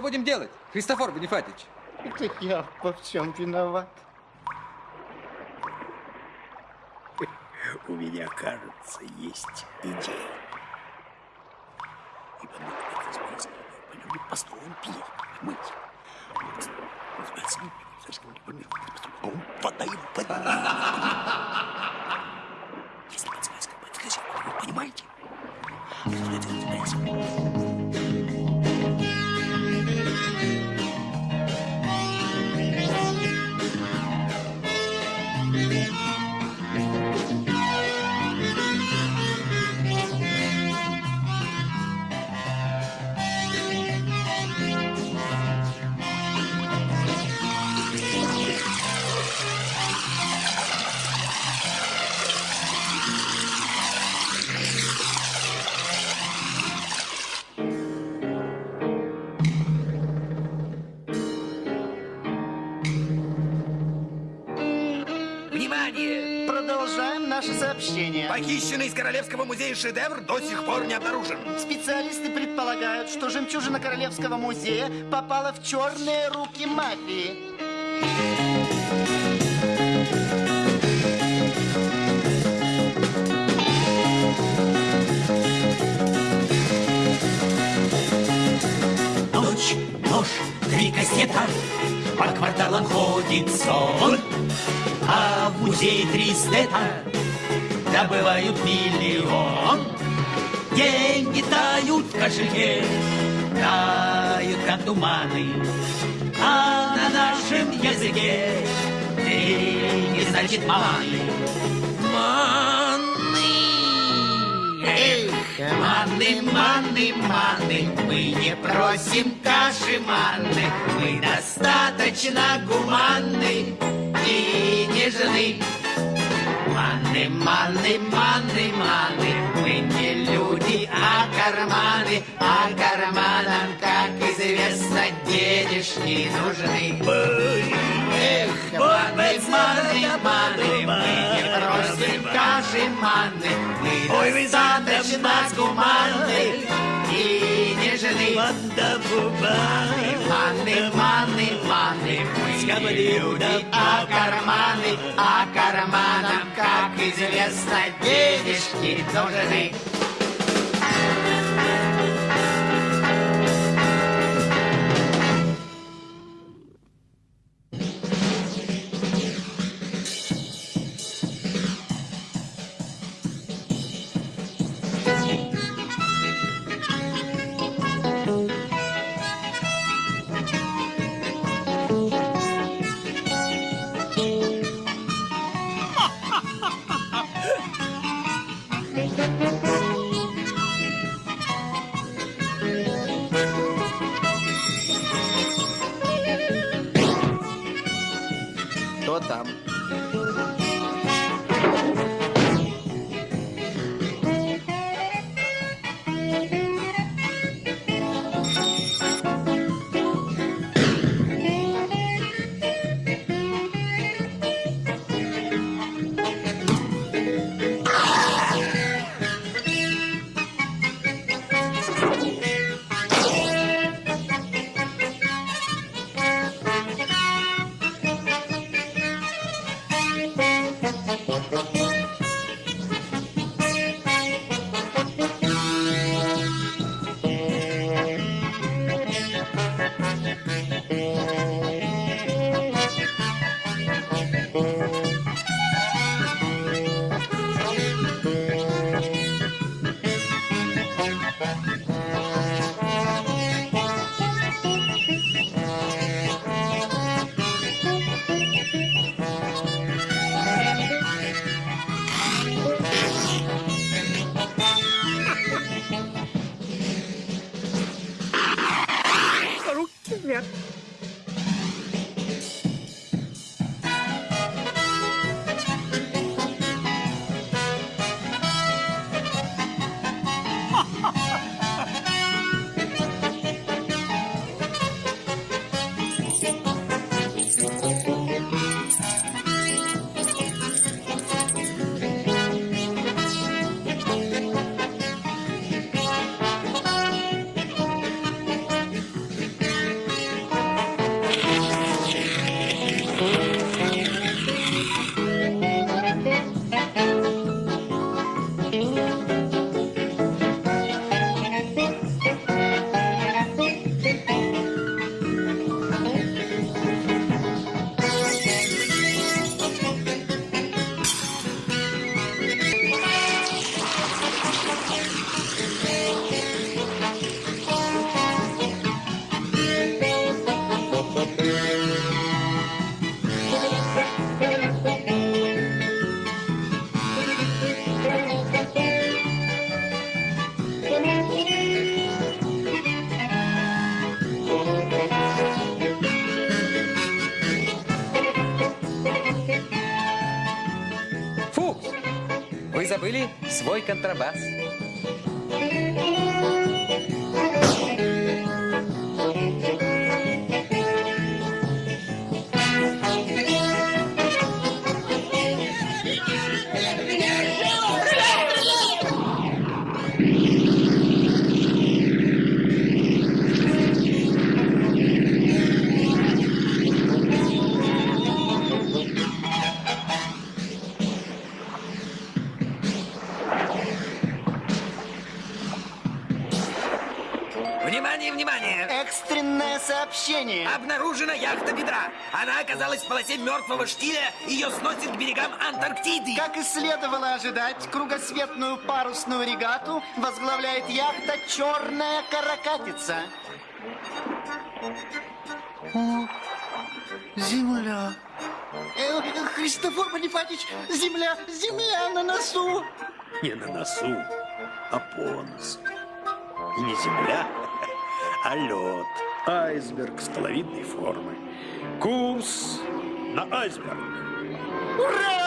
Что будем делать, Христофор Бонифатич? Это я во всем виноват. У меня, кажется, есть идея. Мы это спасибо. Мы построим пир. Понимаете? Подаем, Понимаете? Внимание! Похищенный из Королевского музея шедевр до сих пор не обнаружен. Специалисты предполагают, что жемчужина Королевского музея попала в черные руки мафии. Ночь, нож, три кассета, по кварталам ходит сон, а в музее три стета добывают миллион. Деньги тают в кошельке, тают как туманы, а на нашем языке деньги значит маны. Маны! Эх, маны, маны, маны, мы не просим каши манны, мы достаточно гуманны и нежны. Маны, маны, маны, маны, мы не люди, а карманы, а карманам, как известно, денежки нужны. Маны, маны, маны, мы не просим каши манны, мы достаточно гуманны и нежны. Маны, маны, маны, маны, мы люди, а карманы, а карманам, как известно, денежки нужны. Кто забыли свой мертвого штиля. Ее сносит к берегам Антарктиды. Как и следовало ожидать, кругосветную парусную регату возглавляет яхта «Черная каракатица». О, земля. Э, Христофор Бонифатич, земля, земля на носу. Не на носу, а по носу. И не земля, (laughs) а лед. Айсберг столовидной формы. Курс на айсберг. Ура!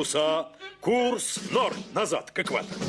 Паруса. Курс норм, назад, к экватору.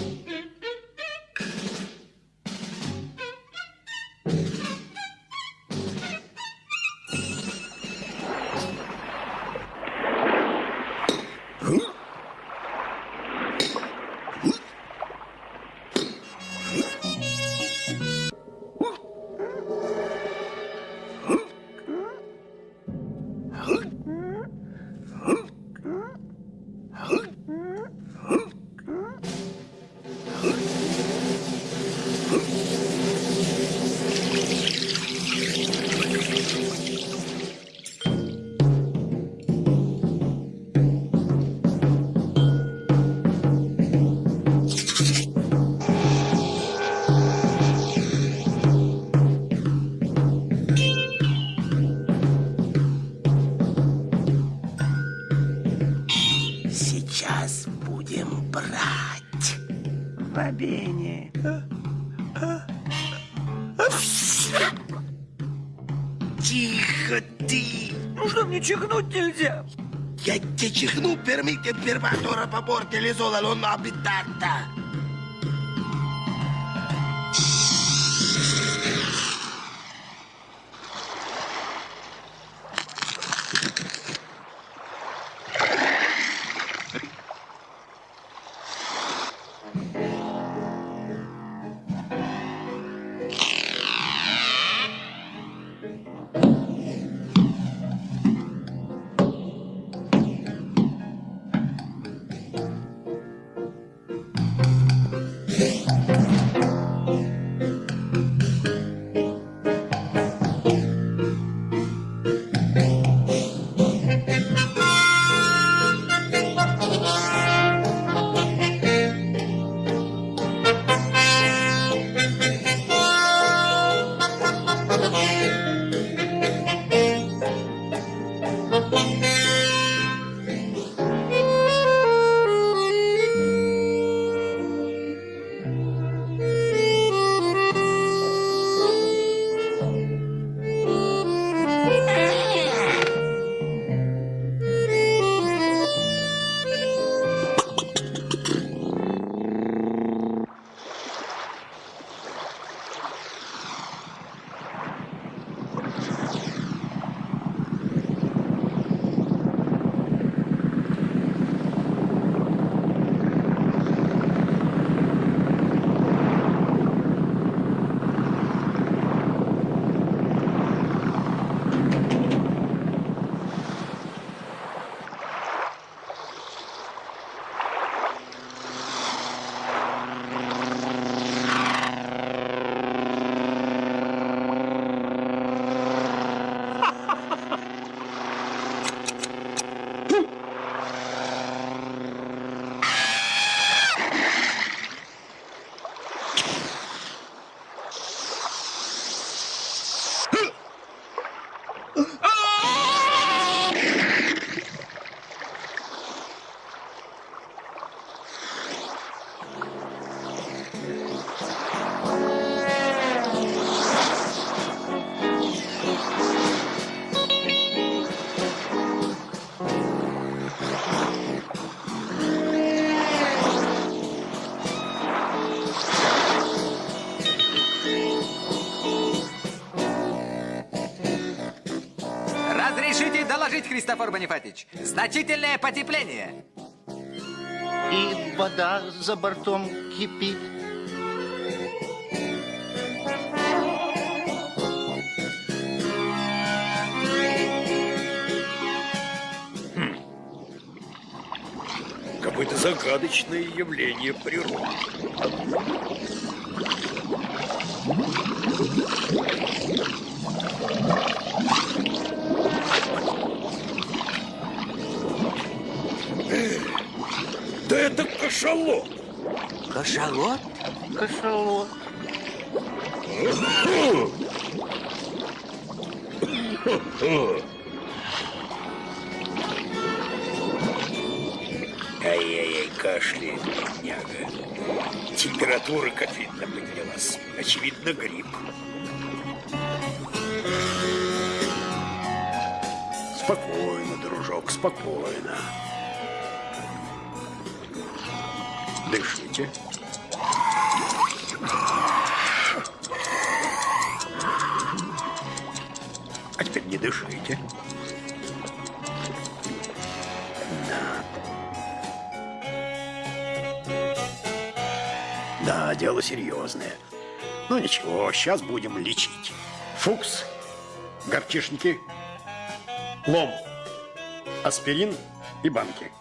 confermato rapaporti l'isola non abitata. Разрешите доложить, Христофор Бонифатич. Значительное потепление. И вода за бортом кипит. Какое-то загадочное явление природы. Кашалот. Кашалот? Кашалот. Ай-яй-яй, кашляет, бедняга. Температура, как видно, поднялась. Очевидно, грипп. Спокойно, дружок, спокойно. Дышите. А теперь не дышите. Да, дело серьезное. Ну ничего, сейчас будем лечить. Фукс, горчишники, лом, аспирин и банки.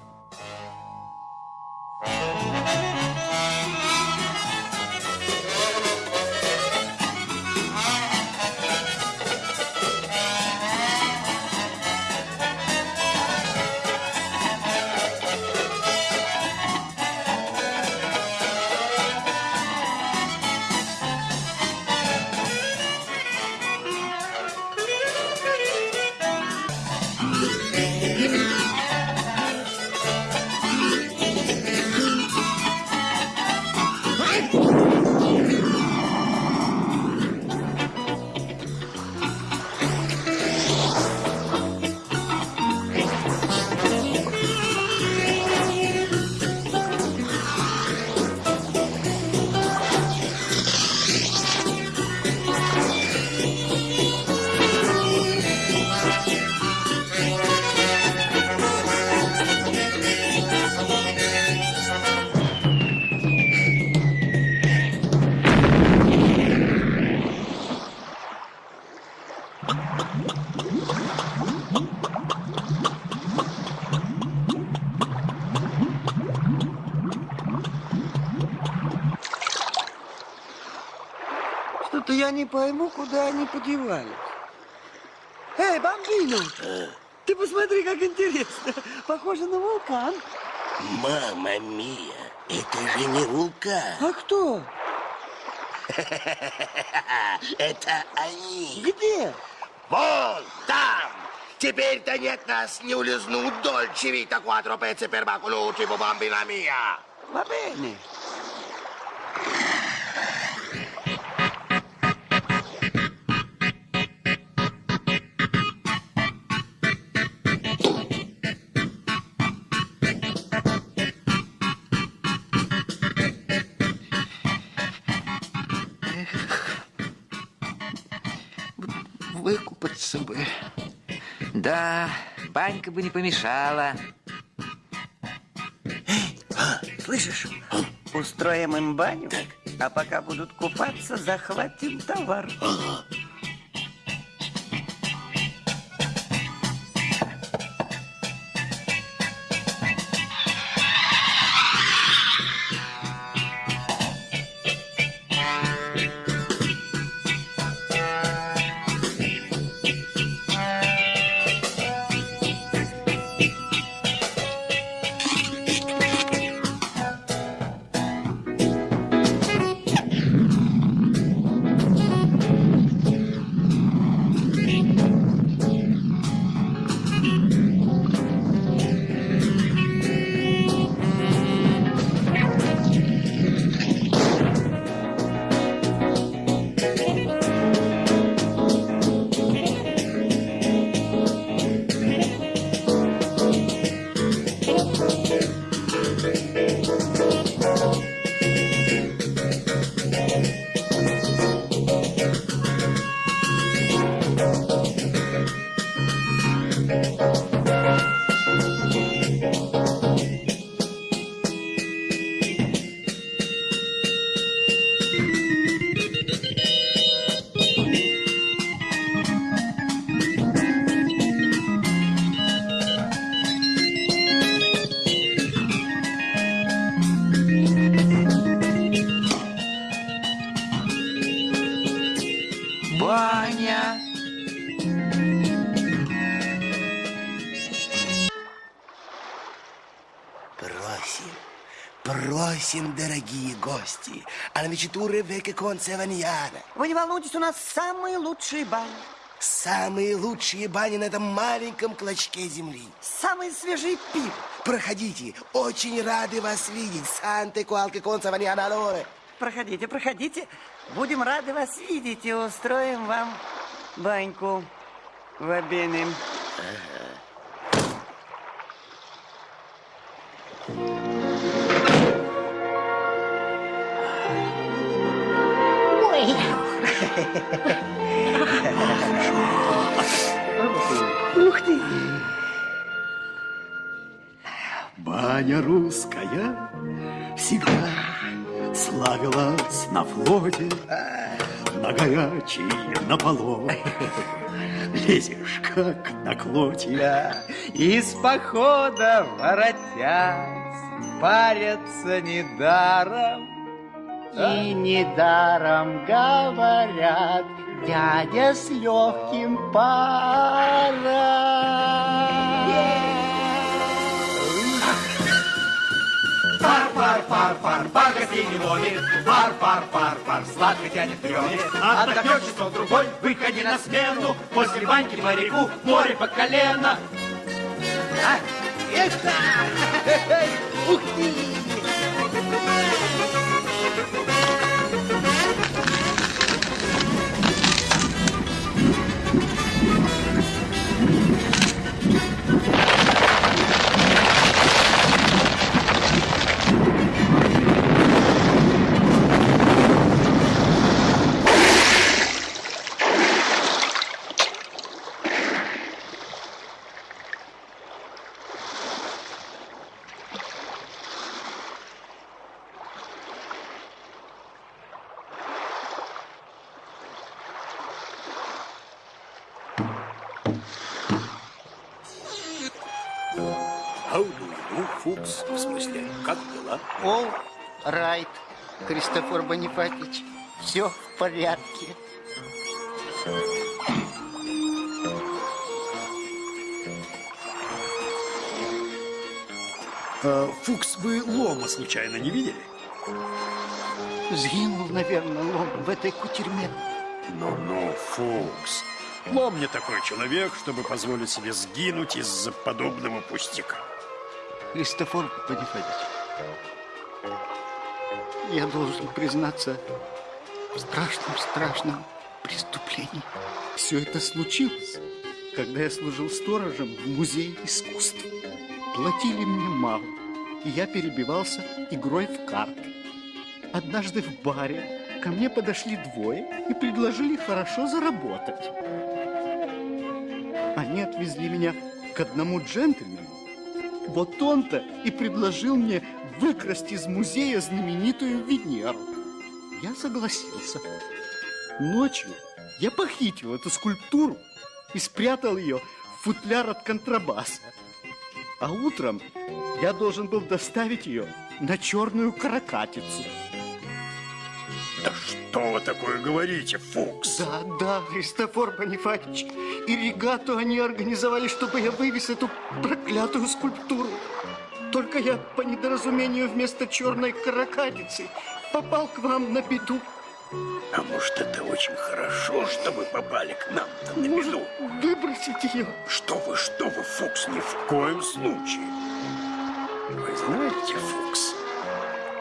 Пойму, куда они подевались. Эй, бомбину! Ты посмотри, как интересно. Похоже на вулкан. Мама мия, это же не вулкан. А кто? (laughs) Это они. Где? Вон там. Теперь-то нет нас не улизнут дольче вита quattro pezzi per bacolucci, bambina mia. Va bene. Да, банька бы не помешала. Слышишь? Устроим им баню, а пока будут купаться, захватим товар. Просим, гости, а навечатуры веке конце ваньяна. Вы не волнуйтесь, у нас самые лучшие бани. Самые лучшие бани на этом маленьком клочке земли. Самые свежие пиво. Проходите, очень рады вас видеть. Санте consa vaniana allora. Проходите, проходите. Будем рады вас видеть и устроим вам баньку в обеим. Ой. Баня русская всегда славилась на флоте, на горячий, на поло. Лезешь, как на клоте. Из похода воротясь, парятся недаром. И недаром говорят, дядя с легким паром. Фар, фар, фар, фар, фар гостей не ловит. Фар, фар, фар, фар, сладко тянет трёме. Отдохнешь часов другой, выходи на смену. После баньки моряку море по колено. А, это! (laughs) Ух ты! Райт, Христофор Бонифатич. Все в порядке. А, Фукс, вы лома случайно не видели? Сгинул, наверное, лом в этой кутерьме. Ну-ну, Фукс. Лом не такой человек, чтобы позволить себе сгинуть из-за подобного пустяка. Христофор Бонифатич, я должен признаться в страшном-страшном преступлении. Все это случилось, когда я служил сторожем в музее искусств. Платили мне мало, и я перебивался игрой в карты. Однажды в баре ко мне подошли двое и предложили хорошо заработать. Они отвезли меня к одному джентльмену. Вот он-то и предложил мне выкрасть из музея знаменитую Венеру. Я согласился. Ночью я похитил эту скульптуру и спрятал ее в футляр от контрабаса. А утром я должен был доставить ее на черную каракатицу. Да что вы такое говорите, Фукс? Да, да, Христофор Бонифатич. И регату они организовали, чтобы я вывез эту проклятую скульптуру. Только я по недоразумению вместо черной каракатицы попал к вам на беду. А может, это очень хорошо, что вы попали к нам-то на Может, беду? выбросить ее? Что вы, что вы, Фукс, ни в коем случае. Вы знаете, Фукс,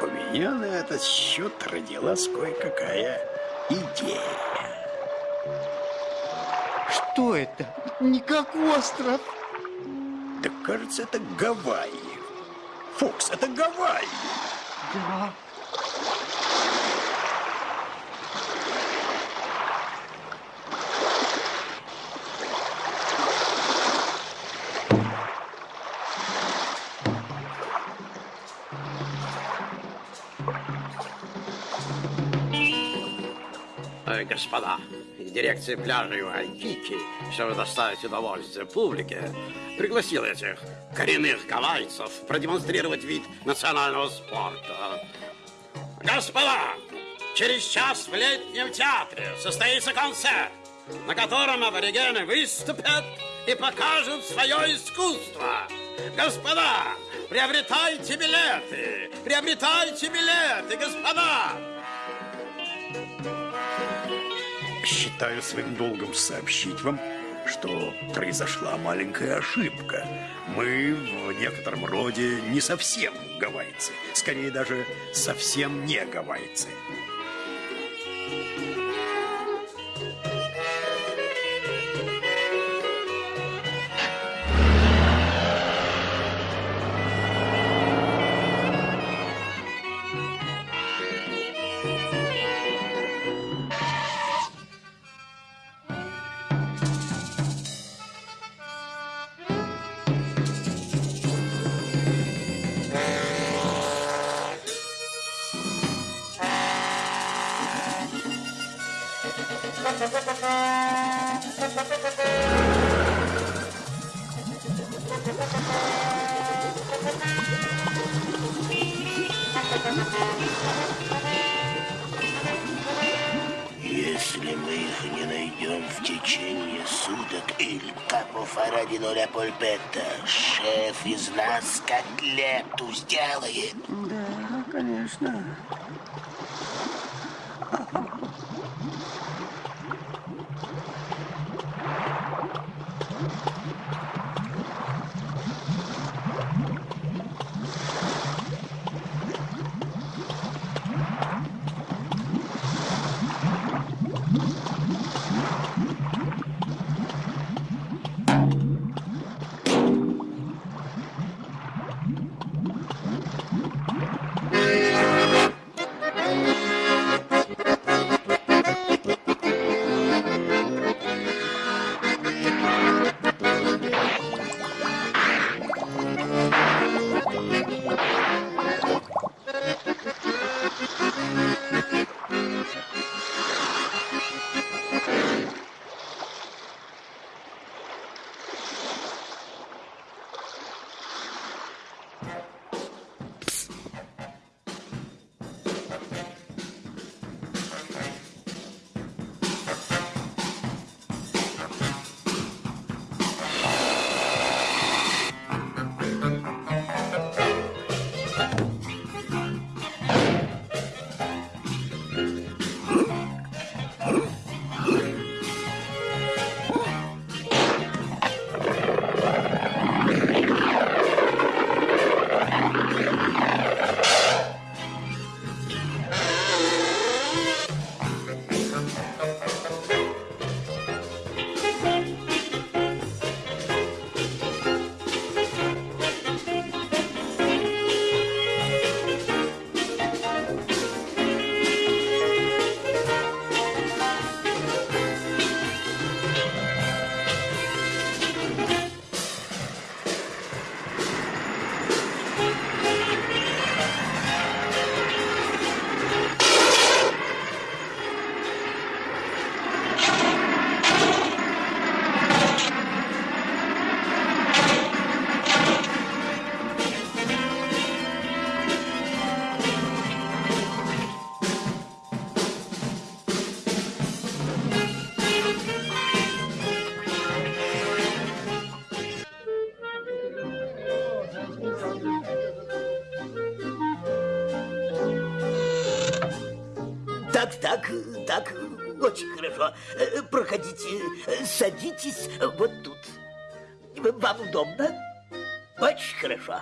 у меня на этот счет родилась кое-какая идея. Что это? Не как остров. Да кажется, это Гавайи. Фукс, это Гавайи. Да. Господа, дирекция пляжей Вайкики, чтобы доставить удовольствие публике, пригласила этих коренных гавайцев продемонстрировать вид национального спорта. Господа, через час в летнем театре состоится концерт, на котором аборигены выступят и покажут свое искусство. Господа, приобретайте билеты! Приобретайте билеты, господа! Считаю своим долгом сообщить вам, что произошла маленькая ошибка. Мы в некотором роде не совсем гавайцы. Скорее даже совсем не гавайцы. Садитесь вот тут. Вам удобно? Очень хорошо.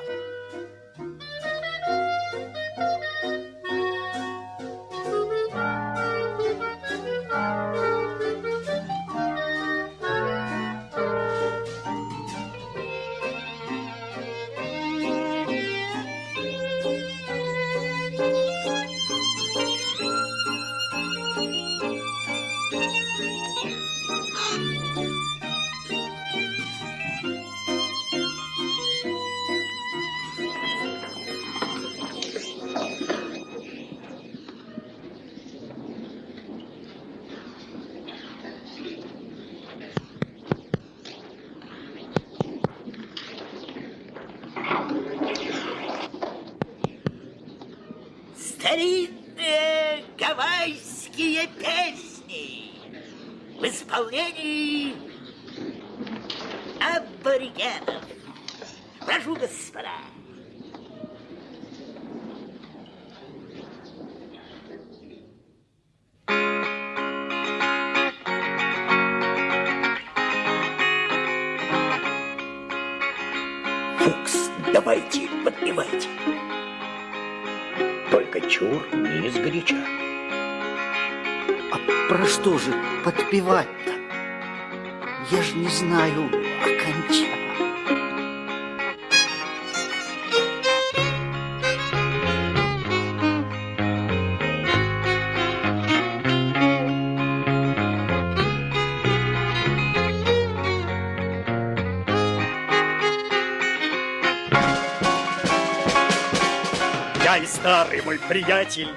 Приятель,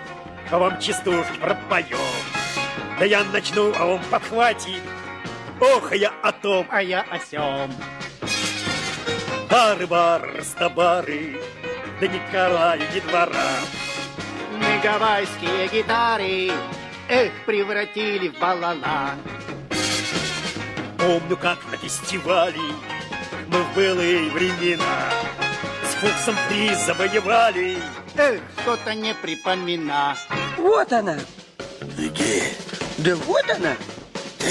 а вам частушки пропоем. Да я начну, а он подхватит. Ох, а я о том, а я о сём. Бары-бары, растобары, да Николая не двора. Мы гавайские гитары, эх, превратили в балала. Помню, как на фестивале мы в былые времена Фуксом приз завоевали. Эх, что-то не припомина. Вот она. Где? Да вот она. Да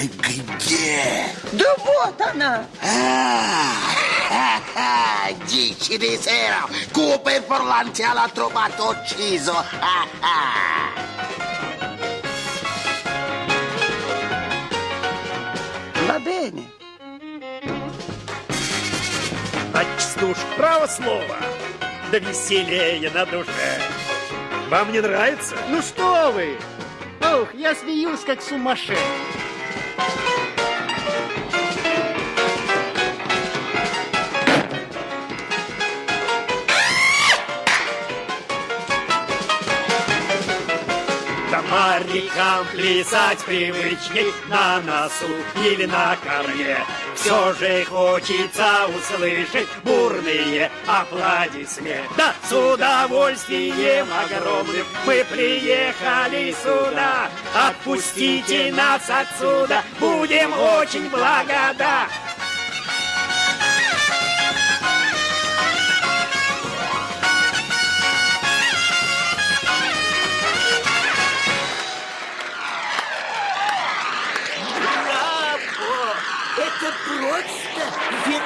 где? Да вот она. Ah, dici di sera, Cooper Forlanti l'ha trovato ucciso. Ah, ah. Va bene. А частуш право слово, да веселее на душе. Вам не нравится? Ну что вы? Ох, я смеюсь, как сумасшедший. Морякам плясать привычней на носу или на корме. Все же хочется услышать бурные аплодисменты. Да, с удовольствием огромным мы приехали сюда. Отпустите нас отсюда, будем очень благодарны.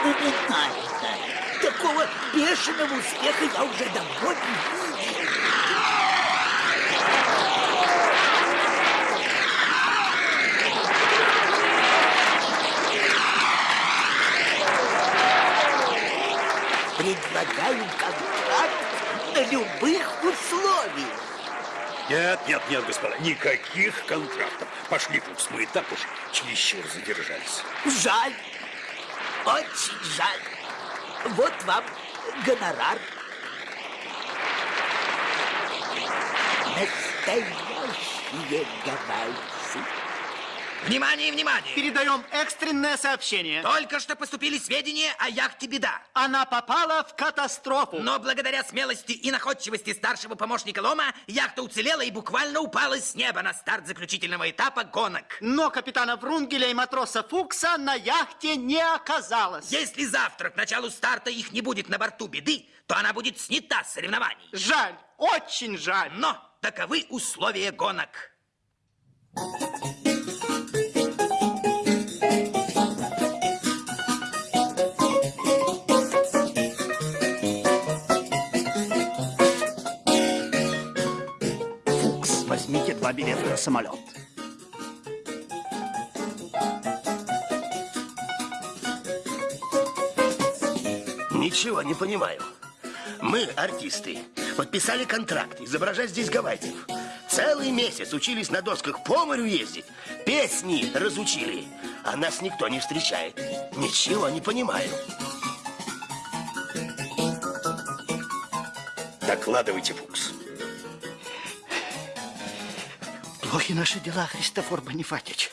Феноменально. Такого бешеного успеха я уже давно не видел. Предлагаю контракт на любых условиях. Нет, нет, нет, господа, никаких контрактов. Пошли, Фукс, мы и так уж чересчур задержались. Жаль, очень жаль. Вот вам гонорар. Настоящие гавайцы. Внимание, внимание! Передаем экстренное сообщение. Только что поступили сведения о яхте «Беда». Она попала в катастрофу. Но благодаря смелости и находчивости старшего помощника Лома, яхта уцелела и буквально упала с неба на старт заключительного этапа гонок. Но капитана Врунгеля и матроса Фукса на яхте не оказалось. Если завтра к началу старта их не будет на борту «Беды», то она будет снята с соревнований. Жаль, очень жаль. Но таковы условия гонок. Фукс, два билета на самолет. Ничего не понимаю. Мы, артисты, подписали контракт изображать здесь гавайцев. Целый месяц учились на досках по морю ездить. Песни разучили. А нас никто не встречает. Ничего не понимаю. Докладывайте, Фукс. Плохи наши дела, Христофор Бонифатич.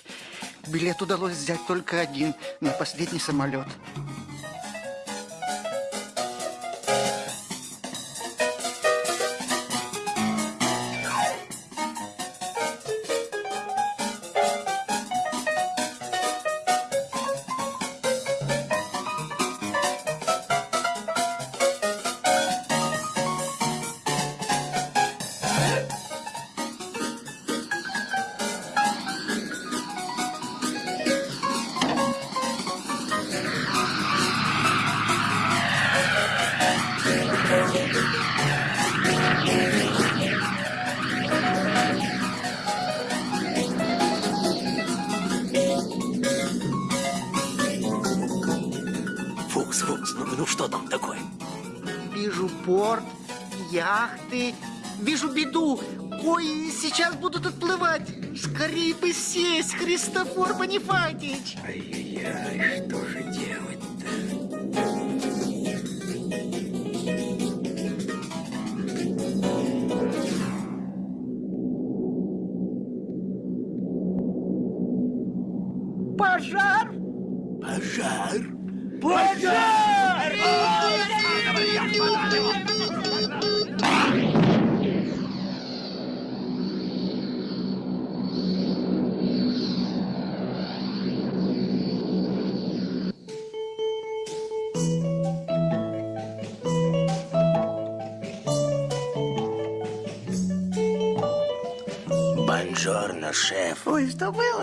Билет удалось взять только один на последний самолет. Яхты, вижу беду. Ой, сейчас будут отплывать. Скорее бы сесть, Христофор Бонифатич. Ай-яй-яй, что же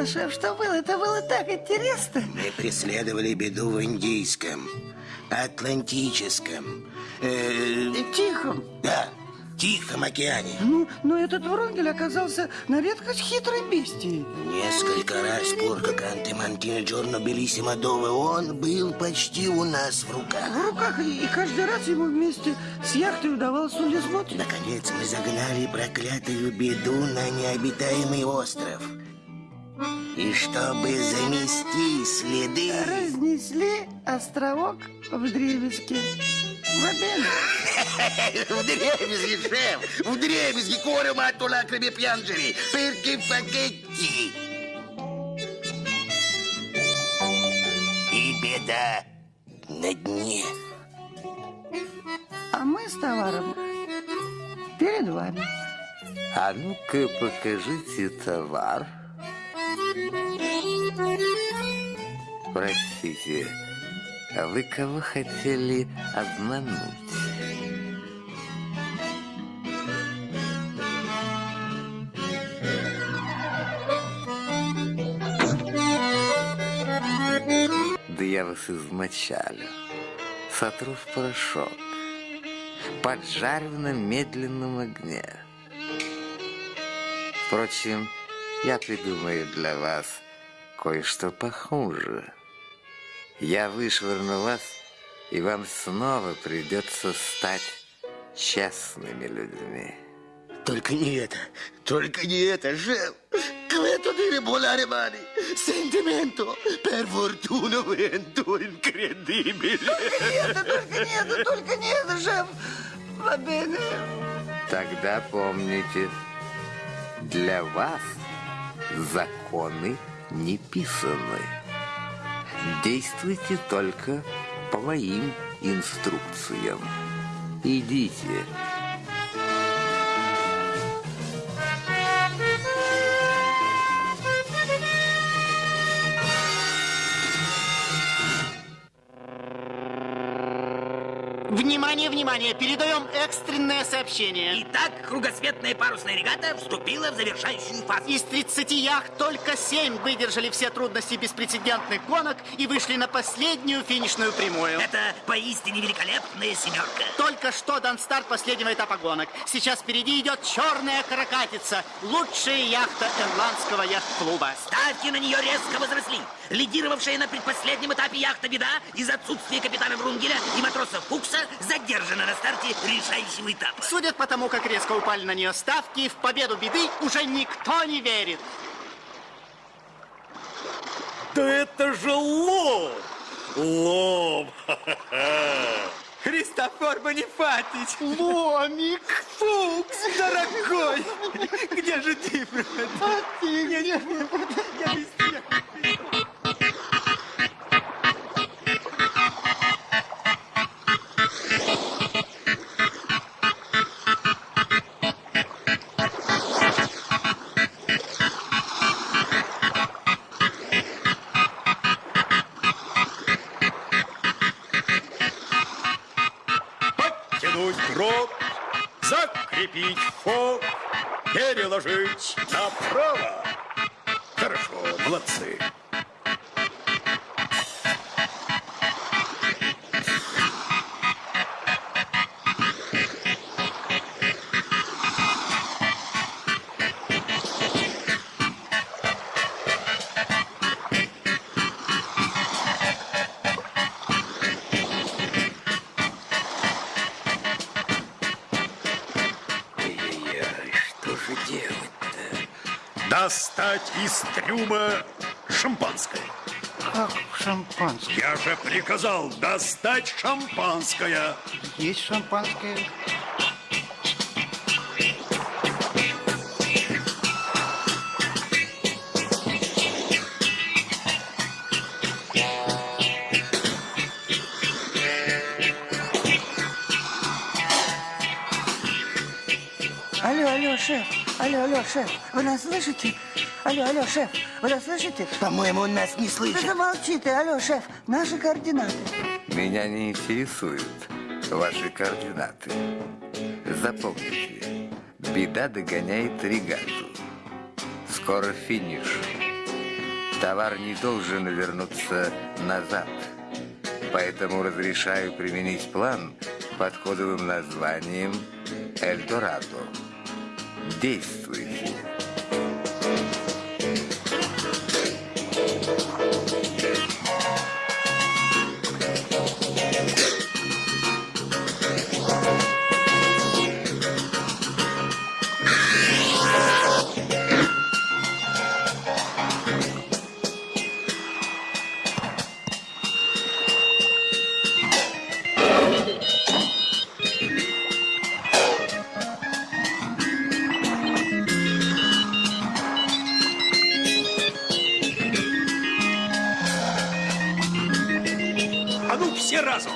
шеф, что было? Это было так интересно. Мы преследовали беду в Индийском, Атлантическом, э, Тихом. да, Тихом океане. Ну, но этот Врунгель оказался на редкость хитрой бестией. Несколько раз por Канте Мантино Джорно Белиссимо Дове он был почти у нас в руках. В руках, и, и каждый раз ему вместе с яхтой удавалось улизнуть. Наконец мы загнали проклятую беду на необитаемый остров. И чтобы замести следы... Разнесли островок в дребезге. В обед. (laughs) В дребезги, шеф! В дребезги cuore matto lacrime piangere perché факетти. И беда на дне. А мы с товаром перед вами. А ну-ка покажите товар. Простите, а вы кого хотели обмануть? Да я вас измочалю, сотру в порошок, поджарю на медленном огне. Впрочем, я придумаю для вас кое-что похуже. Я вышвырну вас, и вам снова придется стать честными людьми. Только не это, только не это, шеф. Questo dire volare mani. Sentimento, per fortuna vento incredibile. Только не это, только не это, шеф. Va bene. Тогда помните, для вас законы не писаны. Действуйте только по моим инструкциям. Идите. Внимание, внимание, передаем экстренное сообщение. Итак, кругосветная парусная регата вступила в завершающую фазу. Из 30 яхт только 7 выдержали все трудности беспрецедентных гонок и вышли на последнюю финишную прямую. Это поистине великолепная семерка. Только что дан старт последнего этапа гонок. Сейчас впереди идет черная каракатица, лучшая яхта ирландского яхт-клуба. Ставки на нее резко возросли. Лидировавшая на предпоследнем этапе яхта «Беда» из отсутствия капитана Врунгеля и матроса Фукса задержана на старте решающего этапа. Судя по тому, как резко упали на нее ставки, в победу беды уже никто не верит. Да это же лом! Лом! (laughs) Христофор Бонифатич! Ломик! Фукс, дорогой! (laughs) Где же ты, брат? А ты где? Я везде. Подтянуть фок, переложить направо. Хорошо, молодцы. Трюма шампанское. Как шампанское? Я же приказал достать шампанское. Есть шампанское? Алло, алло, шеф. Алло, алло, шеф. Вы нас слышите? Алло, алло, шеф. Вы нас слышите? По-моему, он нас не слышит. Да замолчи ты. Алло, шеф. Наши координаты. Меня не интересуют ваши координаты. Запомните, беда догоняет регату. Скоро финиш. Товар не должен вернуться назад. Поэтому разрешаю применить план под кодовым названием «Эльдорадо». Действуйте. Все разом.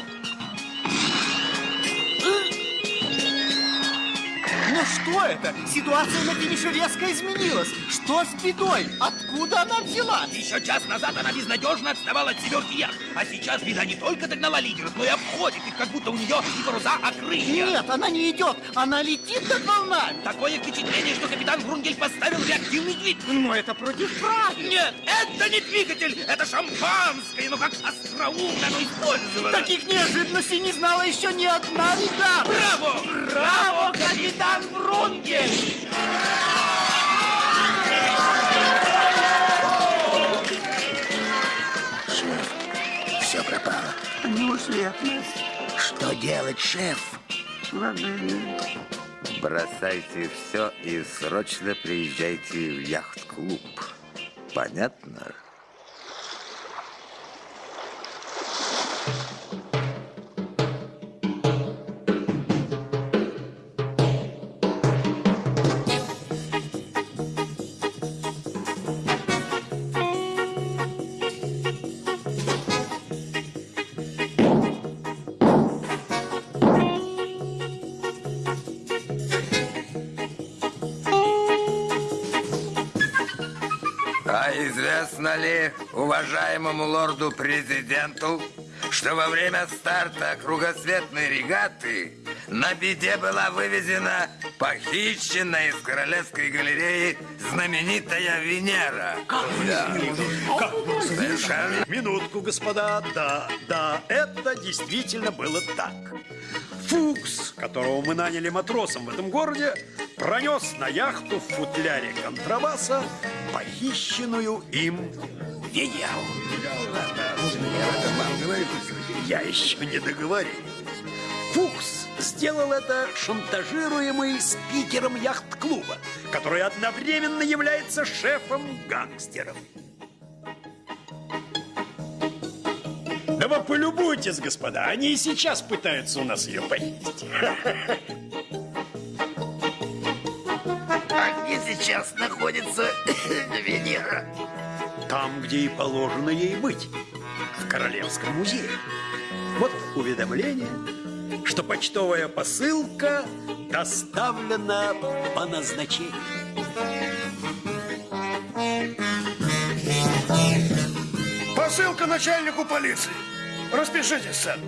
Ну что это? Ситуация на финише резко изменилась. Что с бедой? Откуда она взялась? Еще час назад она безнадежно отставала от семерки яхт. А сейчас беда не только догнала лидеров, но и обходит как будто у нее и паруса окрылья. Нет, она не идет. Она летит над волнами. Такое впечатление, что капитан Врунгель поставил реактивный двигатель. Но это против правил. Нет, это не двигатель, это шампанское. Но как остроумно оно использовано. Таких неожиданностей не знала еще ни одна регата. Браво! Браво, капитан Врунгель! Все пропало. Они ушли от нас. Что делать, шеф? Бросайте все и срочно приезжайте в яхт-клуб. Понятно? Уважаемому лорду-президенту, что во время старта кругосветной регаты на беде была вывезена похищенная из Королевской галереи знаменитая Венера? Да. Совершенно Минутку, господа. Да, да, это действительно было так. Фукс, которого мы наняли матросом в этом городе, пронес на яхту в футляре контрабаса похищенную им Венеру. Я еще не договорил. Фукс сделал это шантажируемый спикером яхт-клуба, который одновременно является шефом гангстеров. Да вы полюбуйтесь, господа, они и сейчас пытаются у нас ее. А где сейчас находится Венера? Там, где и положено ей быть, в Королевском музее. Вот уведомление, что почтовая посылка доставлена по назначению. Посылка начальнику полиции. Распишитесь, сэр.